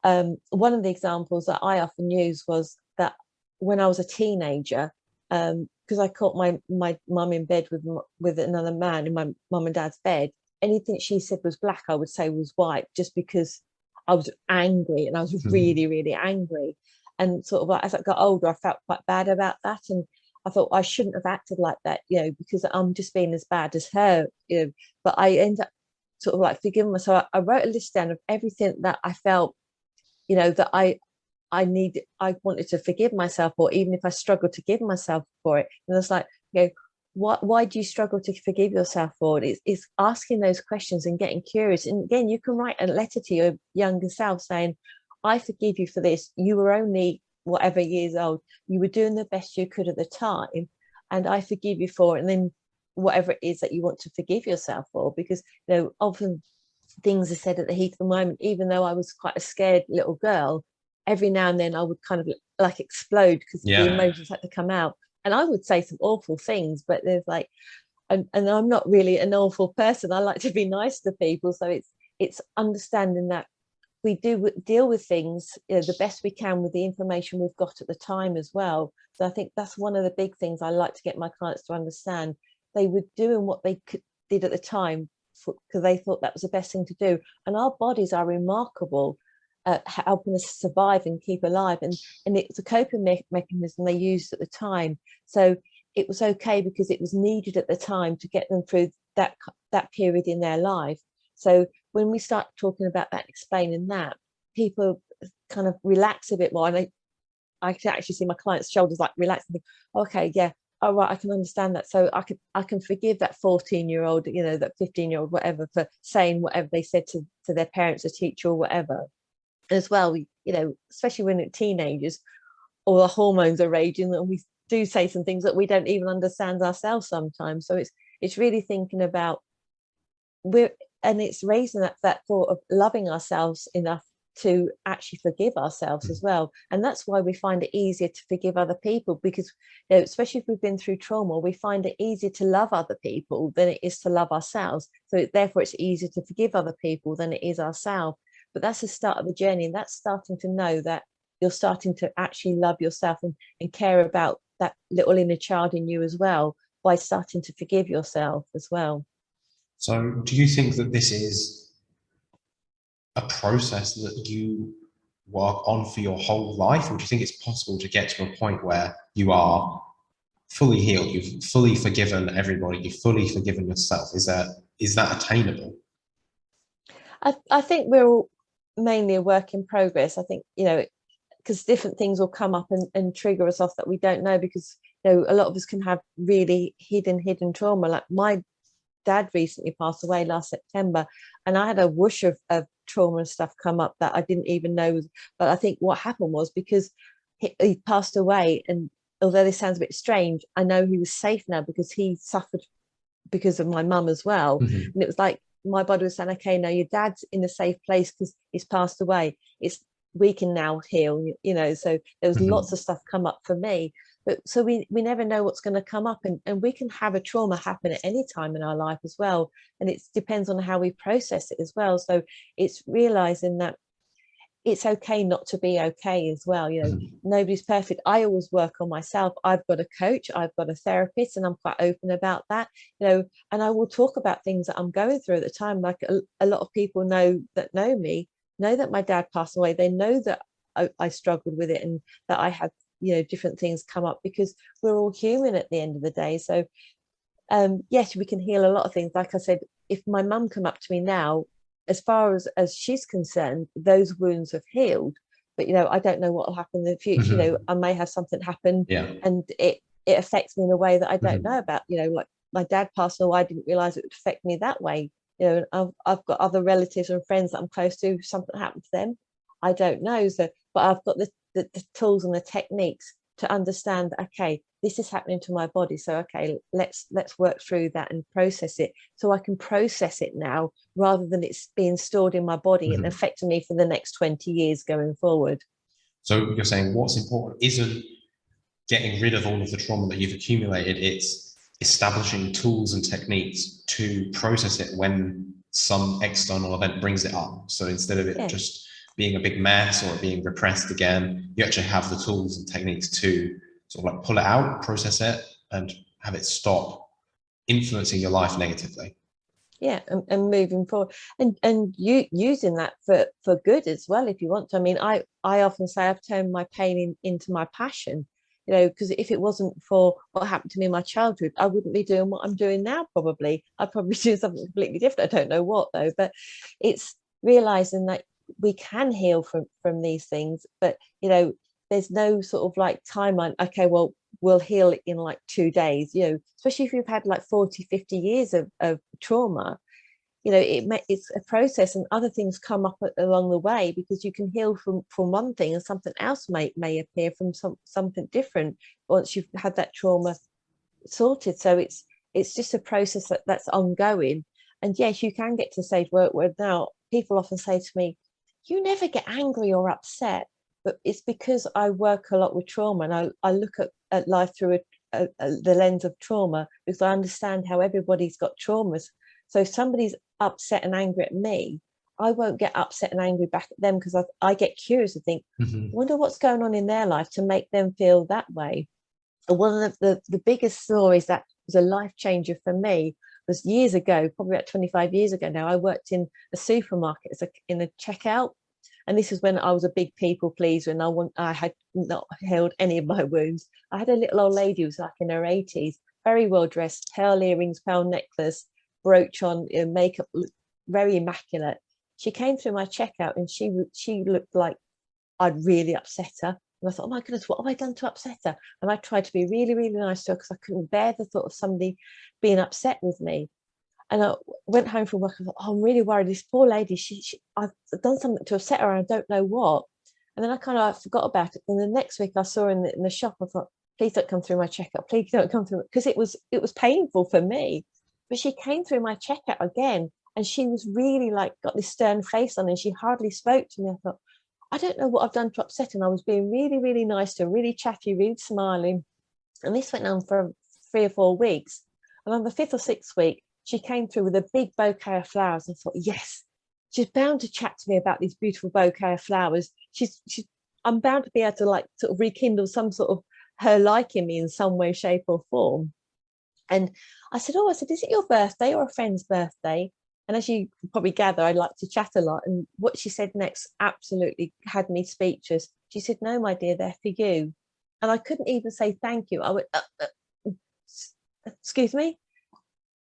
Speaker 3: um one of the examples that i often use was that when i was a teenager um because i caught my my mum in bed with with another man in my mum and dad's bed anything she said was black, I would say was white, just because I was angry and I was mm. really, really angry. And sort of like, as I got older, I felt quite bad about that. And I thought I shouldn't have acted like that, you know, because I'm just being as bad as her, you know, but I end up sort of like forgiving myself. I wrote a list down of everything that I felt, you know, that I, I need, I wanted to forgive myself, or even if I struggled to give myself for it. And it's like, you know, what why do you struggle to forgive yourself for? It's, it's asking those questions and getting curious. And again you can write a letter to your younger self saying i forgive you for this. You were only whatever years old. You were doing the best you could at the time and i forgive you for it. And then whatever it is that you want to forgive yourself for because you know often things are said at the heat of the moment. Even though i was quite a scared little girl every now and then i would kind of like explode because yeah. the emotions had to come out and I would say some awful things, but there's like, and, and I'm not really an awful person. I like to be nice to people. So it's, it's understanding that we do deal with things you know, the best we can with the information we've got at the time as well. So I think that's one of the big things I like to get my clients to understand. They were doing what they could, did at the time because they thought that was the best thing to do. And our bodies are remarkable uh, helping us survive and keep alive. And, and it's a coping me mechanism they used at the time. So it was okay because it was needed at the time to get them through that, that period in their life. So when we start talking about that, explaining that, people kind of relax a bit more. And I, I can actually see my clients' shoulders like relax think, okay, yeah, all right, I can understand that. So I can I can forgive that 14 year old, you know, that 15 year old, whatever, for saying whatever they said to, to their parents, or teacher or whatever as well, we, you know, especially when teenagers, all the hormones are raging and we do say some things that we don't even understand ourselves sometimes. So it's it's really thinking about we're and it's raising that that thought of loving ourselves enough to actually forgive ourselves as mm. well. And that's why we find it easier to forgive other people because you know, especially if we've been through trauma we find it easier to love other people than it is to love ourselves. So therefore it's easier to forgive other people than it is ourselves but that's the start of the journey and that's starting to know that you're starting to actually love yourself and, and care about that little inner child in you as well by starting to forgive yourself as well.
Speaker 2: So do you think that this is a process that you work on for your whole life or do you think it's possible to get to a point where you are fully healed you've fully forgiven everybody you've fully forgiven yourself? Is that is that attainable?
Speaker 3: I, I think we're all mainly a work in progress. I think, you know, because different things will come up and, and trigger us off that we don't know because, you know, a lot of us can have really hidden, hidden trauma. Like my dad recently passed away last September and I had a whoosh of, of trauma and stuff come up that I didn't even know. Was, but I think what happened was because he, he passed away and although this sounds a bit strange, I know he was safe now because he suffered because of my mum as well. Mm -hmm. And it was like my body was saying, okay, now your dad's in a safe place because he's passed away. It's we can now heal, you know. So there was mm -hmm. lots of stuff come up for me. But so we we never know what's going to come up and, and we can have a trauma happen at any time in our life as well. And it depends on how we process it as well. So it's realizing that it's okay not to be okay as well you know mm. nobody's perfect. I always work on myself. I've got a coach i've got a therapist and i'm quite open about that you know and i will talk about things that i'm going through at the time like a, a lot of people know that know me know that my dad passed away. They know that I, I struggled with it and that i had you know different things come up because we're all human at the end of the day. So um yes we can heal a lot of things. Like i said if my mum come up to me now as far as as she's concerned those wounds have healed but you know i don't know what will happen in the future mm-hmm. you know i may have something happen
Speaker 2: yeah.
Speaker 3: and it it affects me in a way that i don't mm-hmm. know about you know like my dad passed away i didn't realize it would affect me that way you know I've, I've got other relatives and friends that i'm close to something happened to them i don't know so but i've got the, the, the tools and the techniques to understand okay this is happening to my body so okay let's let's work through that and process it so i can process it now rather than it's being stored in my body mm-hmm. and affecting me for the next 20 years going forward
Speaker 2: so you're saying what's important isn't getting rid of all of the trauma that you've accumulated it's establishing tools and techniques to process it when some external event brings it up so instead of it yeah. just being a big mess or being repressed again you actually have the tools and techniques to sort of like pull it out, process it, and have it stop influencing your life negatively.
Speaker 3: Yeah, and, and moving forward, and and you using that for for good as well, if you want to. I mean, I I often say I've turned my pain in, into my passion. You know, because if it wasn't for what happened to me in my childhood, I wouldn't be doing what I'm doing now. Probably, I'd probably do something completely different. I don't know what though, but it's realizing that we can heal from from these things. But you know, there's no sort of like timeline okay well we'll heal it in like two days you know especially if you've had like 40 50 years of, of trauma you know it it's a process and other things come up along the way because you can heal from from one thing and something else may may appear from some something different once you've had that trauma sorted. So it's it's just a process that, that's ongoing. And yes you can get to stage where, where now people often say to me you never get angry or upset but it's because I work a lot with trauma and I, I look at, at life through a, a, a, the lens of trauma because I understand how everybody's got traumas. So if somebody's upset and angry at me, I won't get upset and angry back at them because I, I, get curious and think, mm-hmm. wonder what's going on in their life to make them feel that way. And one of the, the, the biggest stories that was a life changer for me was years ago, probably about 25 years ago now, I worked in a supermarket as a, in a checkout and this is when I was a big people pleaser and I want I had not held any of my wounds. I had a little old lady who was like in her 80s, very well dressed, pearl earrings, pearl necklace, brooch on, you know, makeup, very immaculate. She came through my checkout and she she looked like I'd really upset her. And I thought, oh my goodness, what have I done to upset her? And I tried to be really, really nice to her because I couldn't bear the thought of somebody being upset with me. And I went home from work. I thought, oh, I'm really worried. This poor lady, she, she, I've done something to upset her. And I don't know what. And then I kind of forgot about it. And the next week I saw her in the, in the shop. I thought, please don't come through my checkout. Please don't come through because it was it was painful for me. But she came through my checkout again, and she was really like got this stern face on, and she hardly spoke to me. I thought, I don't know what I've done to upset. And I was being really, really nice to her, really chatty, really smiling. And this went on for three or four weeks. And on the fifth or sixth week, she came through with a big bouquet of flowers. and thought, yes, she's bound to chat to me about these beautiful bouquet of flowers. She's, she's, I'm bound to be able to like sort of rekindle some sort of her liking me in some way, shape, or form. And I said, Oh, I said, is it your birthday or a friend's birthday? And as you probably gather, I like to chat a lot. And what she said next absolutely had me speechless. She said, No, my dear, they're for you. And I couldn't even say thank you. I went, uh, uh, Excuse me?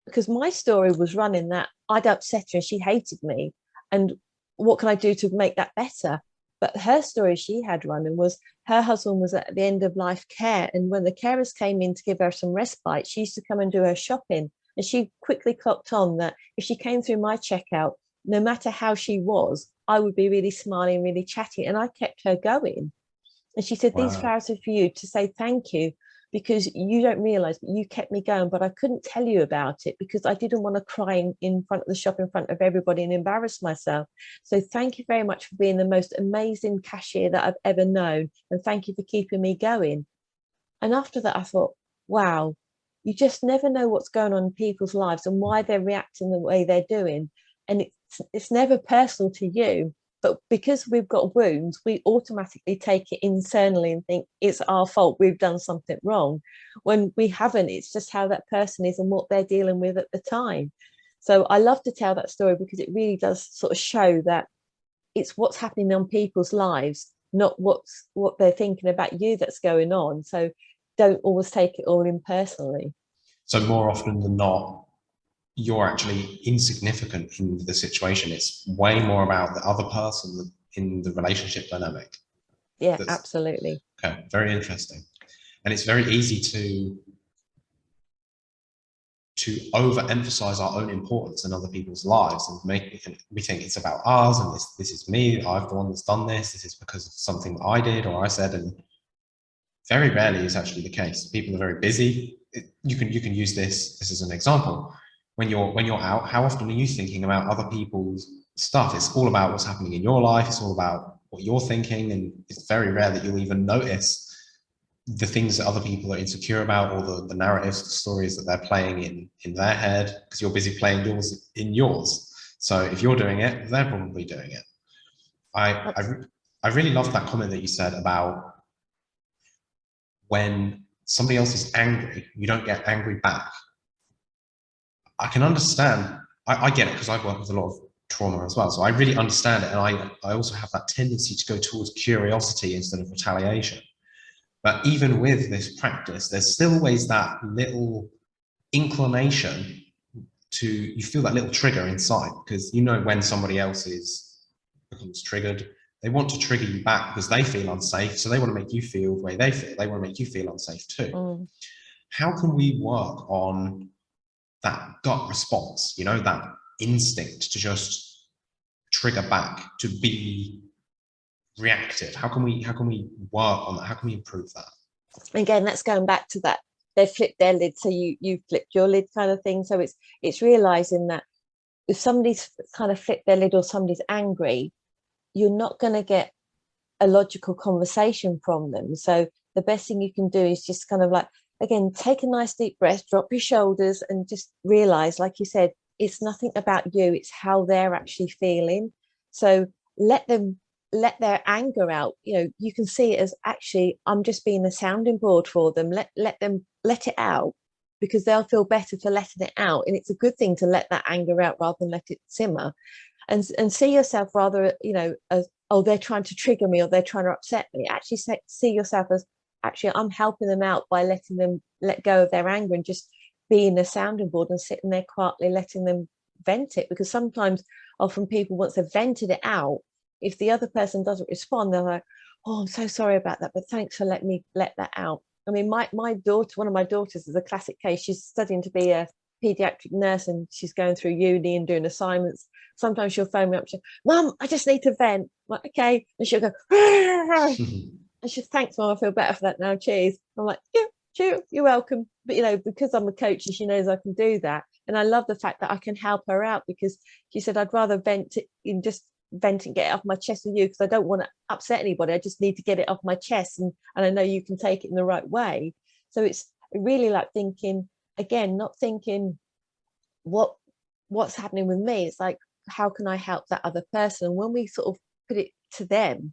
Speaker 3: Because my story was running that I'd upset her and she hated me. And what can I do to make that better? But her story she had running was her husband was at the end of life care. And when the carers came in to give her some respite, she used to come and do her shopping. And she quickly clocked on that if she came through my checkout, no matter how she was, I would be really smiling, really chatty. And I kept her going. And she said, wow. These flowers are for you to say thank you because you don't realize but you kept me going but i couldn't tell you about it because i didn't want to cry in, in front of the shop in front of everybody and embarrass myself. So thank you very much for being the most amazing cashier that i've ever known and thank you for keeping me going. And after that i thought wow you just never know what's going on in people's lives and why they're reacting the way they're doing and it's it's never personal to you but because we've got wounds, we automatically take it internally and think it's our fault, we've done something wrong. When we haven't, it's just how that person is and what they're dealing with at the time. So I love to tell that story because it really does sort of show that it's what's happening on people's lives, not what's what they're thinking about you that's going on. So don't always take it all in personally.
Speaker 2: So more often than not, you're actually insignificant in the situation. It's way more about the other person in the relationship dynamic.
Speaker 3: Yeah, That's, absolutely.
Speaker 2: Okay, very interesting. And it's very easy to to overemphasize our own importance in other people's lives and make we think it's about us and this this is me i've the one that's done this this is because of something i did or i said and very rarely is actually the case people are very busy you can you can use this this as an example when you're when you're out how often are you thinking about other people's stuff? It's all about what's happening in your life. It's all about what you're thinking. And it's very rare that you'll even notice the things that other people are insecure about or the, the narratives the stories that they're playing in in their head because you're busy playing yours in yours. So if you're doing it they're probably doing it. I i, I really love that comment that you said about when somebody else is angry you don't get angry back I can understand, I, I get it because I've worked with a lot of trauma as well. So I really understand it. And I, I also have that tendency to go towards curiosity instead of retaliation. But even with this practice, there's still always that little inclination to, you feel that little trigger inside because you know when somebody else is becomes triggered, they want to trigger you back because they feel unsafe. So they want to make you feel the way they feel. They want to make you feel unsafe too. Mm. How can we work on that gut response, you know, that instinct to just trigger back, to be reactive? How can we how can we work on that? How can we improve that?
Speaker 3: Again, that's going back to that they flipped their lid, so you you flipped your lid kind of thing. So it's it's realizing that if somebody's kind of flipped their lid or somebody's angry, you're not going to get a logical conversation from them. So the best thing you can do is just kind of like again, take a nice deep breath, drop your shoulders and just realize, like you said, it's nothing about you, it's how they're actually feeling. So let them let their anger out. You know, you can see it as actually, I'm just being a sounding board for them. Let let them let it out because they'll feel better for letting it out. And it's a good thing to let that anger out rather than let it simmer. And, and see yourself rather, you know, as, oh, they're trying to trigger me or they're trying to upset me. Actually see yourself as, actually I'm helping them out by letting them let go of their anger and just being a sounding board and sitting there quietly letting them vent it. Because sometimes often people once they've vented it out if the other person doesn't respond they're like oh I'm so sorry about that but thanks for letting me let that out. I mean my my daughter one of my daughters is a classic case. She's studying to be a pediatric nurse and she's going through uni and doing assignments. Sometimes she'll phone me up and mum I just need to vent. I'm like okay. And she'll go ah, ah, ah. And she thanks mom, I feel better for that now. Cheers. I'm like, yeah, cheers, you're welcome. But you know, because I'm a coach and she knows I can do that. And I love the fact that I can help her out because she said, I'd rather vent in just vent and get it off my chest with you because I don't want to upset anybody. I just need to get it off my chest and, and I know you can take it in the right way. So it's really like thinking, again, not thinking what what's happening with me. It's like, how can I help that other person? And when we sort of put it to them,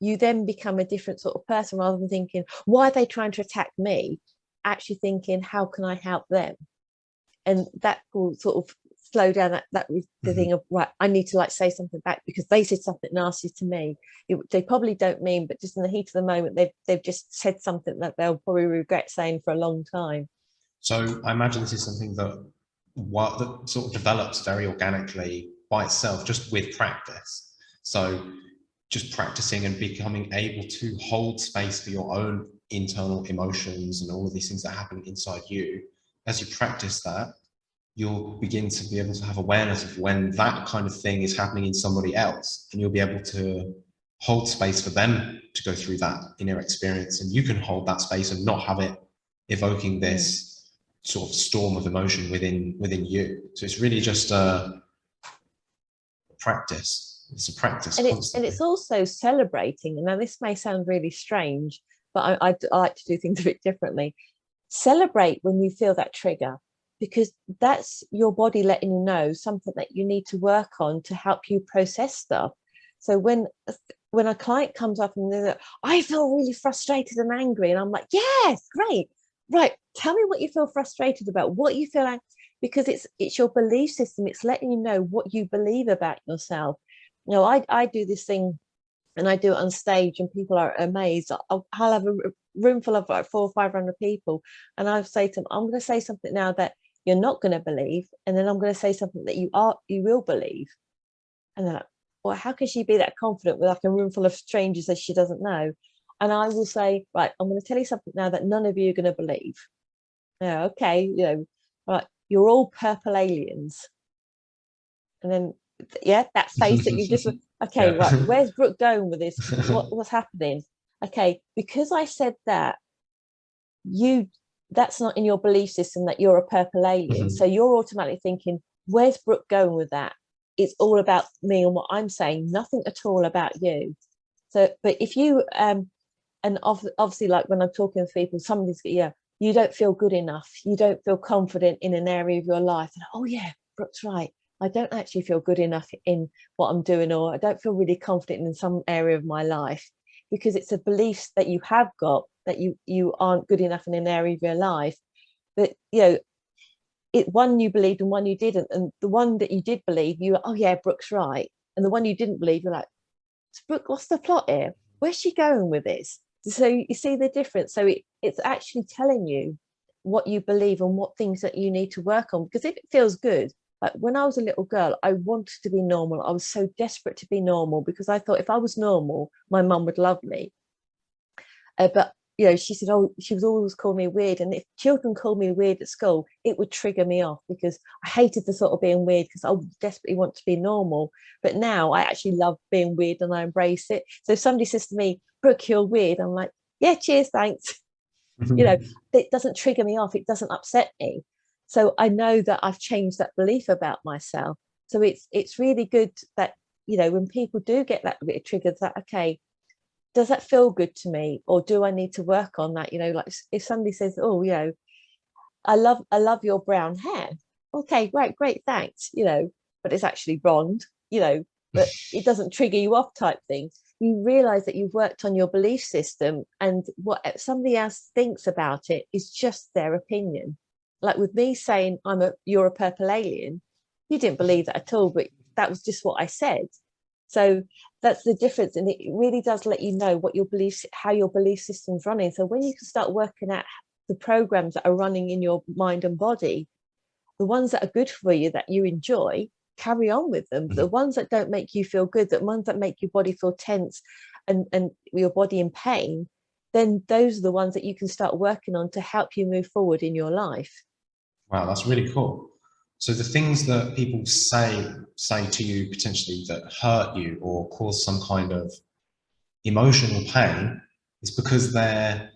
Speaker 3: you then become a different sort of person rather than thinking, why are they trying to attack me? Actually thinking, how can I help them? And that will sort of slow down that, that the mm -hmm. thing of, right, I need to like say something back because they said something nasty to me. It, they probably don't mean, but just in the heat of the moment, they've, they've just said something that they'll probably regret saying for a long time.
Speaker 2: So I imagine this is something that, what, that sort of develops very organically by itself, just with practice. So just practicing and becoming able to hold space for your own internal emotions and all of these things that happen inside you, as you practice that, you'll begin to be able to have awareness of when that kind of thing is happening in somebody else, and you'll be able to hold space for them to go through that inner experience, and you can hold that space and not have it evoking mm. this sort of storm of emotion within within you. So it's really just a practice it's a practice
Speaker 3: and it's, and it's also celebrating. And now this may sound really strange but I, I, I like to do things a bit differently. Celebrate when you feel that trigger because that's your body letting you know something that you need to work on to help you process stuff. So when when a client comes up and they're like, I feel really frustrated and angry and I'm like yes great. Right tell me what you feel frustrated about what you feel like because it's it's your belief system. It's letting you know what you believe about yourself you know, I, I do this thing and I do it on stage and people are amazed. I'll, I'll have a room full of like four or 500 people and I'll say to them, I'm going to say something now that you're not going to believe and then i'm going to say something that you are you will believe. And then like well how can she be that confident with like a room full of strangers that she doesn't know? And i will say right i'm going to tell you something now that none of you are going to believe yeah okay you know right you're all purple aliens. And then yeah that face that you just okay yeah. right where's brooke going with this what, what's happening okay because i said that you that's not in your belief system that you're a purple alien. Mm -hmm. So you're automatically thinking, where's Brooke going with that? It's all about me and what I'm saying, nothing at all about you. So, but if you, um, and obviously like when I'm talking to people, somebody's, yeah, you don't feel good enough. You don't feel confident in an area of your life. And, oh yeah, Brooke's right. I don't actually feel good enough in what I'm doing, or I don't feel really confident in some area of my life because it's a belief that you have got that you you aren't good enough in an area of your life but you know it one you believed and one you didn't and the one that you did believe you were, oh yeah brooke's right and the one you didn't believe you're like brooke what's the plot here? Where's she going with this? So you see the difference. So it, it's actually telling you what you believe and what things that you need to work on because if it feels good like when I was a little girl, I wanted to be normal. I was so desperate to be normal because I thought if I was normal, my mum would love me. Uh, but you know, she said, oh, she was always calling me weird. And if children called me weird at school, it would trigger me off because I hated the thought of being weird because I desperately want to be normal. But now I actually love being weird and I embrace it. So if somebody says to me, Brooke, you're weird, I'm like, yeah, cheers, thanks. you know, it doesn't trigger me off. It doesn't upset me. So I know that I've changed that belief about myself. So it's it's really good that, you know, when people do get that bit triggered that, okay, does that feel good to me? Or do I need to work on that? You know, like if somebody says, oh, you know, I love, I love your brown hair. Okay, great, great, thanks. You know, but it's actually blonde, you know, but it doesn't trigger you off type thing. You realize that you've worked on your belief system and what eh, somebody else thinks about it is just their opinion like with me saying I'm a you're a purple alien, you didn't believe that at all, but that was just what I said. So that's the difference. And it really does let you know what your beliefs, how your belief system's running. So when you can start working out the programs that are running in your mind and body, the ones that are good for you, that you enjoy, carry on with them. Mm -hmm. The ones that don't make you feel good, the ones that make your body feel tense and, and your body in pain, then those are the ones that you can start working on to help you move forward in your life.
Speaker 2: Wow, that's really cool. So the things that people say say to you potentially that hurt you or cause some kind of emotional pain is because they're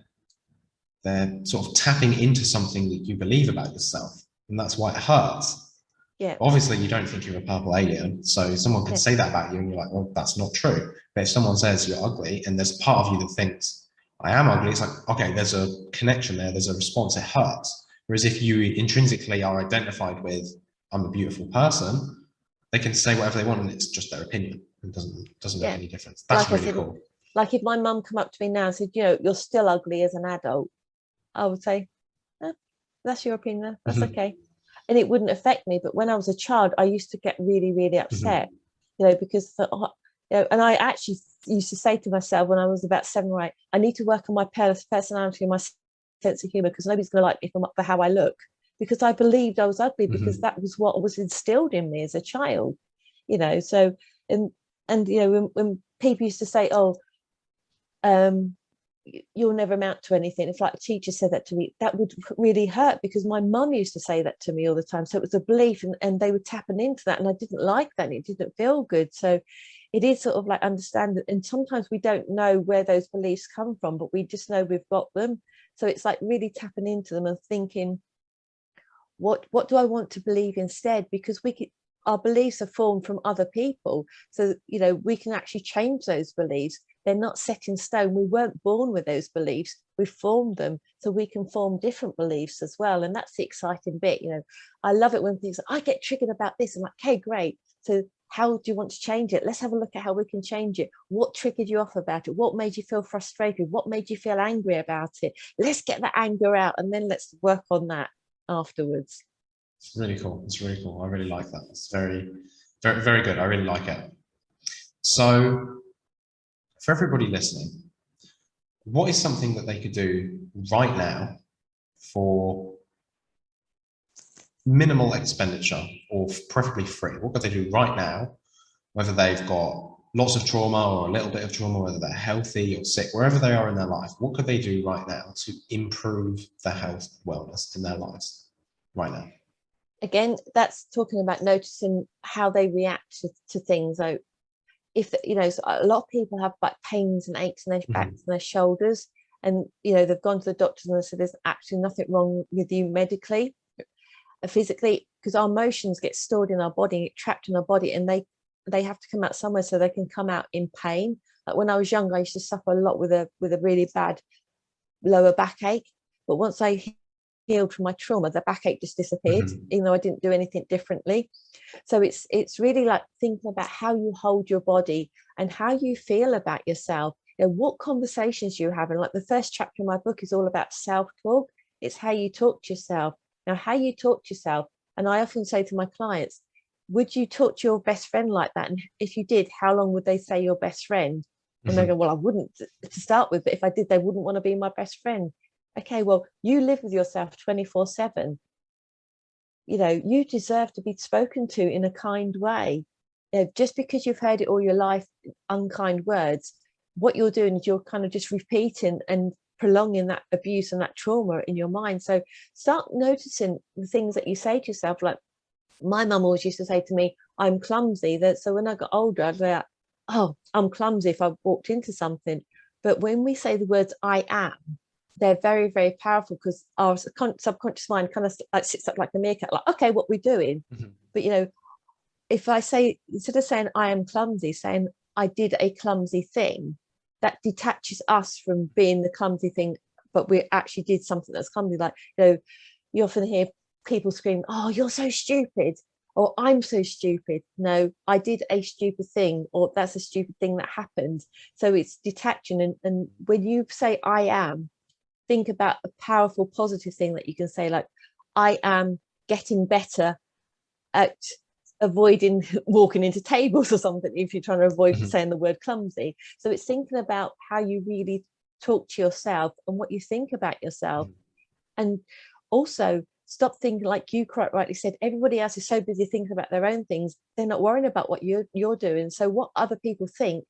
Speaker 2: they're sort of tapping into something that you believe about yourself and that's why it hurts
Speaker 3: yeah
Speaker 2: obviously you don't think you're a purple alien so someone could yeah. say that about you and you're like well that's not true but if someone says you're ugly and there's part of you that thinks I am ugly, it's like, okay, there's a connection there, there's a response, it hurts. Whereas if you intrinsically are identified with, I'm a beautiful person, they can say whatever they want and it's just their opinion. It doesn't, doesn't yeah. make any difference. That's like really cool.
Speaker 3: Like if my mum come up to me now and said, you know, you're still ugly as an adult, I would say, eh, that's your opinion, that's mm -hmm. okay. And it wouldn't affect me. But when I was a child, I used to get really, really mm-hmm. upset, mm -hmm. you know, because, the, you know, and I actually used to say to myself when I was about seven or eight, I need to work on my personality and my sense of humor because nobody's going to like me for how I look because I believed I was ugly because mm -hmm. that was what was instilled in me as a child, you know. So and and you know when, when people used to say, "Oh, um, you'll never amount to anything," if like a teacher said that to me, that would really hurt because my mum used to say that to me all the time. So it was a belief, and and they were tapping into that, and I didn't like that, and it didn't feel good. So it is sort of like understand that and sometimes we don't know where those beliefs come from but we just know we've got them so it's like really tapping into them and thinking what what do i want to believe instead? Because we could our beliefs are formed from other people. So you know we can actually change those beliefs. They're not set in stone. We weren't born with those beliefs. We formed them so we can form different beliefs as well. And that's the exciting bit you know. I love it when things i get triggered about this. I'm like okay great. So how do you want to change it? Let's have a look at how we can change it. What triggered you off about it? What made you feel frustrated? What made you feel angry about it? Let's get that anger out and then let's work on that afterwards.
Speaker 2: It's really cool. It's really cool. I really like that. It's very, very, very good. I really like it. So for everybody listening, what is something that they could do right now for minimal expenditure or preferably free? What could they do right now, whether they've got lots of trauma or a little bit of trauma, whether they're healthy or sick, wherever they are in their life, what could they do right now to improve their health wellness in their lives right now?
Speaker 3: Again, that's talking about noticing how they react to, to things. So if, you know, so a lot of people have like pains and aches in their backs mm -hmm. and their shoulders, and, you know, they've gone to the doctors and they said there's actually nothing wrong with you medically, physically, because our emotions get stored in our body, trapped in our body, and they they have to come out somewhere so they can come out in pain. Like when I was young, I used to suffer a lot with a with a really bad lower backache. But once I healed from my trauma, the backache just disappeared, mm -hmm. even though I didn't do anything differently. So it's it's really like thinking about how you hold your body and how you feel about yourself. You know, what conversations you have. And like the first chapter in my book is all about self-talk. It's how you talk to yourself. Now, how you talk to yourself. And I often say to my clients, would you talk to your best friend like that? And if you did, how long would they say your best friend? And mm -hmm. they go, well, I wouldn't to start with, but if I did, they wouldn't want to be my best friend. Okay, well, you live with yourself 24 seven. You know, you deserve to be spoken to in a kind way. You know, just because you've heard it all your life, unkind words, what you're doing is you're kind of just repeating and prolonging that abuse and that trauma in your mind. So start noticing the things that you say to yourself, like, my mum always used to say to me, I'm clumsy. That so when I got older, I'd be like, oh, I'm clumsy if I walked into something. But when we say the words I am, they're very, very powerful because our subconscious mind kind of like sits up like a meerkat, like, okay, what we're doing. Mm -hmm. But you know, if I say instead of saying I am clumsy, saying I did a clumsy thing, that detaches us from being the clumsy thing, but we actually did something that's clumsy. Like, you know, you often hear people scream, oh, you're so stupid, or I'm so stupid. No, I did a stupid thing, or that's a stupid thing that happened. So it's detaching. And, and when you say I am, think about a powerful positive thing that you can say, like, I am getting better at avoiding walking into tables or something if you're trying to avoid mm -hmm. saying the word clumsy. So it's thinking about how you really talk to yourself and what you think about yourself. Mm -hmm. And also stop thinking like you quite rightly said everybody else is so busy thinking about their own things they're not worrying about what you're you're doing so what other people think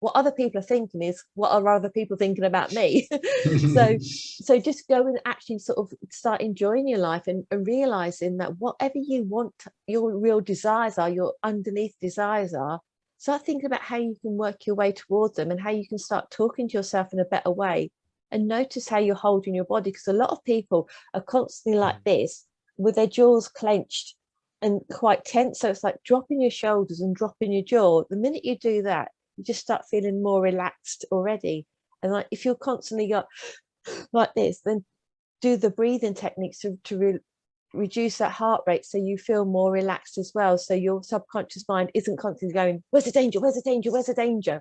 Speaker 3: what other people are thinking is what are other people thinking about me. So so just go and actually sort of start enjoying your life and, and realizing that whatever you want your real desires are your underneath desires are start thinking about how you can work your way towards them and how you can start talking to yourself in a better way. And notice how you're holding your body because a lot of people are constantly like mm. this with their jaws clenched and quite tense. So it's like dropping your shoulders and dropping your jaw. The minute you do that you just start feeling more relaxed already and like if you're constantly got like this then do the breathing techniques to, to re reduce that heart rate so you feel more relaxed as well so your subconscious mind isn't constantly going where's the danger where's the danger where's the danger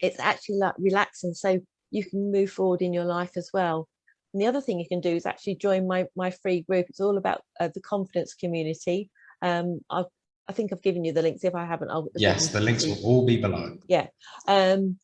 Speaker 3: it's actually like relaxing so you can move forward in your life as well. And the other thing you can do is actually join my, my free group. It's all about uh, the confidence community. Um, I've, I think I've given you the links. If I haven't, I'll.
Speaker 2: Yes, the links will all be below.
Speaker 3: Yeah. Um,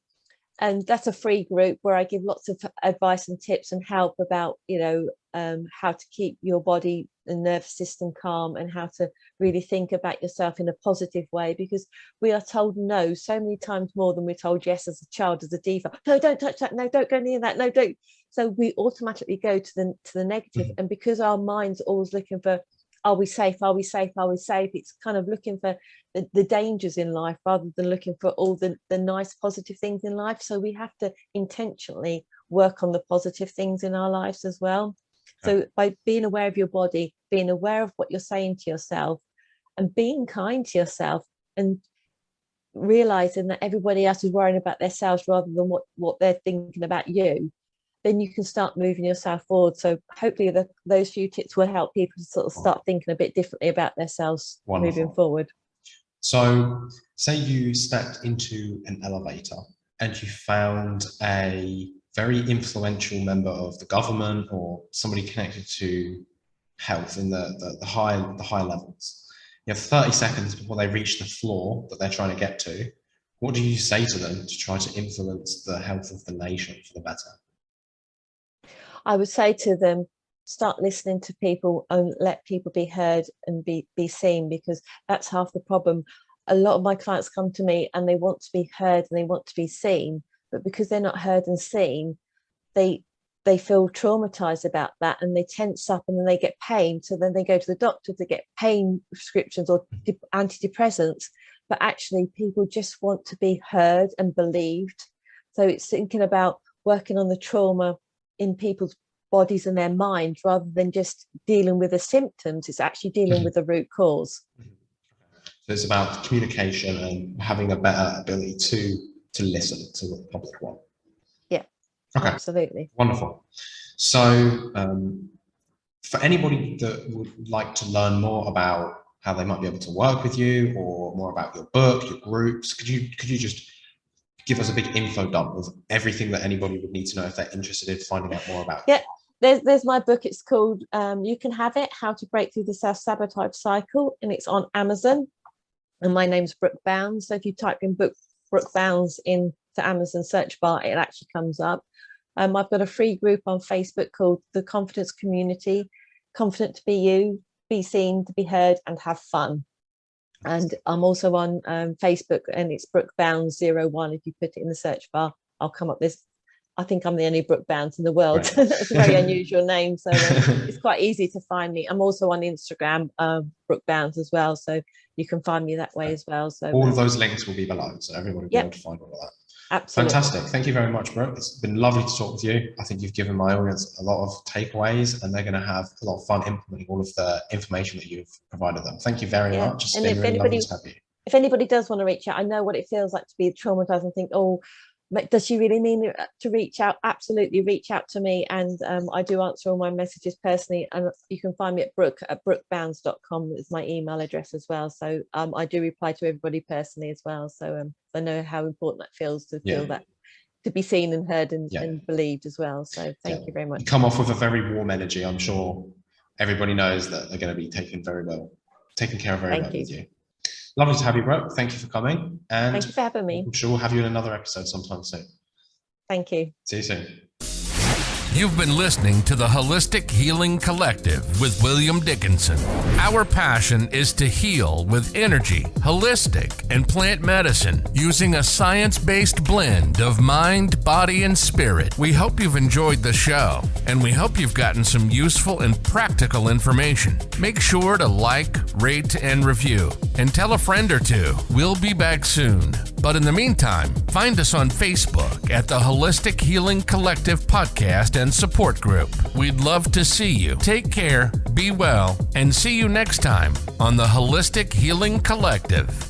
Speaker 3: and that's a free group where I give lots of advice and tips and help about, you know, um, how to keep your body and nervous system calm and how to really think about yourself in a positive way because we are told no so many times more than we're told yes as a child as a diva no don't touch that no don't go near that no don't so we automatically go to the to the negative mm -hmm. and because our mind's always looking for are we safe? Are we safe? Are we safe? It's kind of looking for the, the dangers in life rather than looking for all the the nice positive things in life. So we have to intentionally work on the positive things in our lives as well. So by being aware of your body, being aware of what you're saying to yourself and being kind to yourself and realizing that everybody else is worrying about themselves rather than what, what they're thinking about you, then you can start moving yourself forward. So hopefully the, those few tips will help people to sort of start thinking a bit differently about themselves Wonderful. moving forward.
Speaker 2: So say you stepped into an elevator and you found a very influential member of the government or somebody connected to health in the, the, the high the high levels. You have 30 seconds before they reach the floor that they're trying to get to. What do you say to them to try to influence the health of the nation for the better?
Speaker 3: I would say to them, start listening to people and let people be heard and be be seen because that's half the problem. A lot of my clients come to me and they want to be heard and they want to be seen but because they're not heard and seen they they feel traumatized about that and they tense up and then they get pain. So then they go to the doctor to get pain prescriptions or antidepressants but actually people just want to be heard and believed. So it's thinking about working on the trauma in people's bodies and their mind rather than just dealing with the symptoms it's actually dealing mm -hmm. with the root cause.
Speaker 2: Mm-hmm. so it's about communication and having a better ability to to listen to what the public want
Speaker 3: yeah okay. absolutely.
Speaker 2: Wonderful. So um, for anybody that would like to learn more about how they might be able to work with you or more about your book your groups could you could you just give us a big info dump of everything that anybody would need to know if they're interested in finding out more about
Speaker 3: yeah there's there's my book. It's called um, you can have it how to break through the self-sabotage cycle and it's on amazon. And my name's brooke bounds. So if you type in book brooke bounds in the amazon search bar it actually comes up. Um, i've got a free group on facebook called the confidence community confident to be you be seen to be heard and have fun and i'm also on um, facebook and it's brooke bounds zero one if you put it in the search bar i'll come up this. I think I'm the only Brooke Bounds in the world. Right. That's a very unusual name. So um, it's quite easy to find me. I'm also on Instagram, um, Brooke Bounds as well. So you can find me that way as well. So
Speaker 2: all of those links will be below. So everybody will yep. be able to find all of that.
Speaker 3: Absolutely.
Speaker 2: Fantastic. Thank you very much, Brooke. It's been lovely to talk with you. I think you've given my audience a lot of takeaways and they're going to have a lot of fun implementing all of the information that you've provided them. Thank you very yeah. much. It's and been really anybody, lovely to have you.
Speaker 3: If anybody does want to reach out, I know what it feels like to be traumatized and think, oh, does she really mean uh, to reach out absolutely reach out to me and um, i do answer all my messages personally and you can find me at brooke at brookebounds.com is my email address as well so um, i do reply to everybody personally as well so um, i know how important that feels to yeah. feel that to be seen and heard and, yeah. and believed as well so thank yeah. you very much
Speaker 2: you come off with a very warm energy i'm sure everybody knows that they're going to be taken very well taken care of very thank well you. with you Lovely to have you, Brooke. Thank you for coming. And
Speaker 3: Thank you for having me.
Speaker 2: I'm sure we'll have you in another episode sometime soon.
Speaker 3: Thank you.
Speaker 2: See you soon.
Speaker 1: You've been listening to the Holistic Healing Collective with William Dickinson. Our passion is to heal with energy, holistic, and plant medicine using a science based blend of mind, body, and spirit. We hope you've enjoyed the show, and we hope you've gotten some useful and practical information. Make sure to like, rate, and review, and tell a friend or two. We'll be back soon. But in the meantime, find us on Facebook at the Holistic Healing Collective Podcast and Support Group. We'd love to see you. Take care, be well, and see you next time on the Holistic Healing Collective.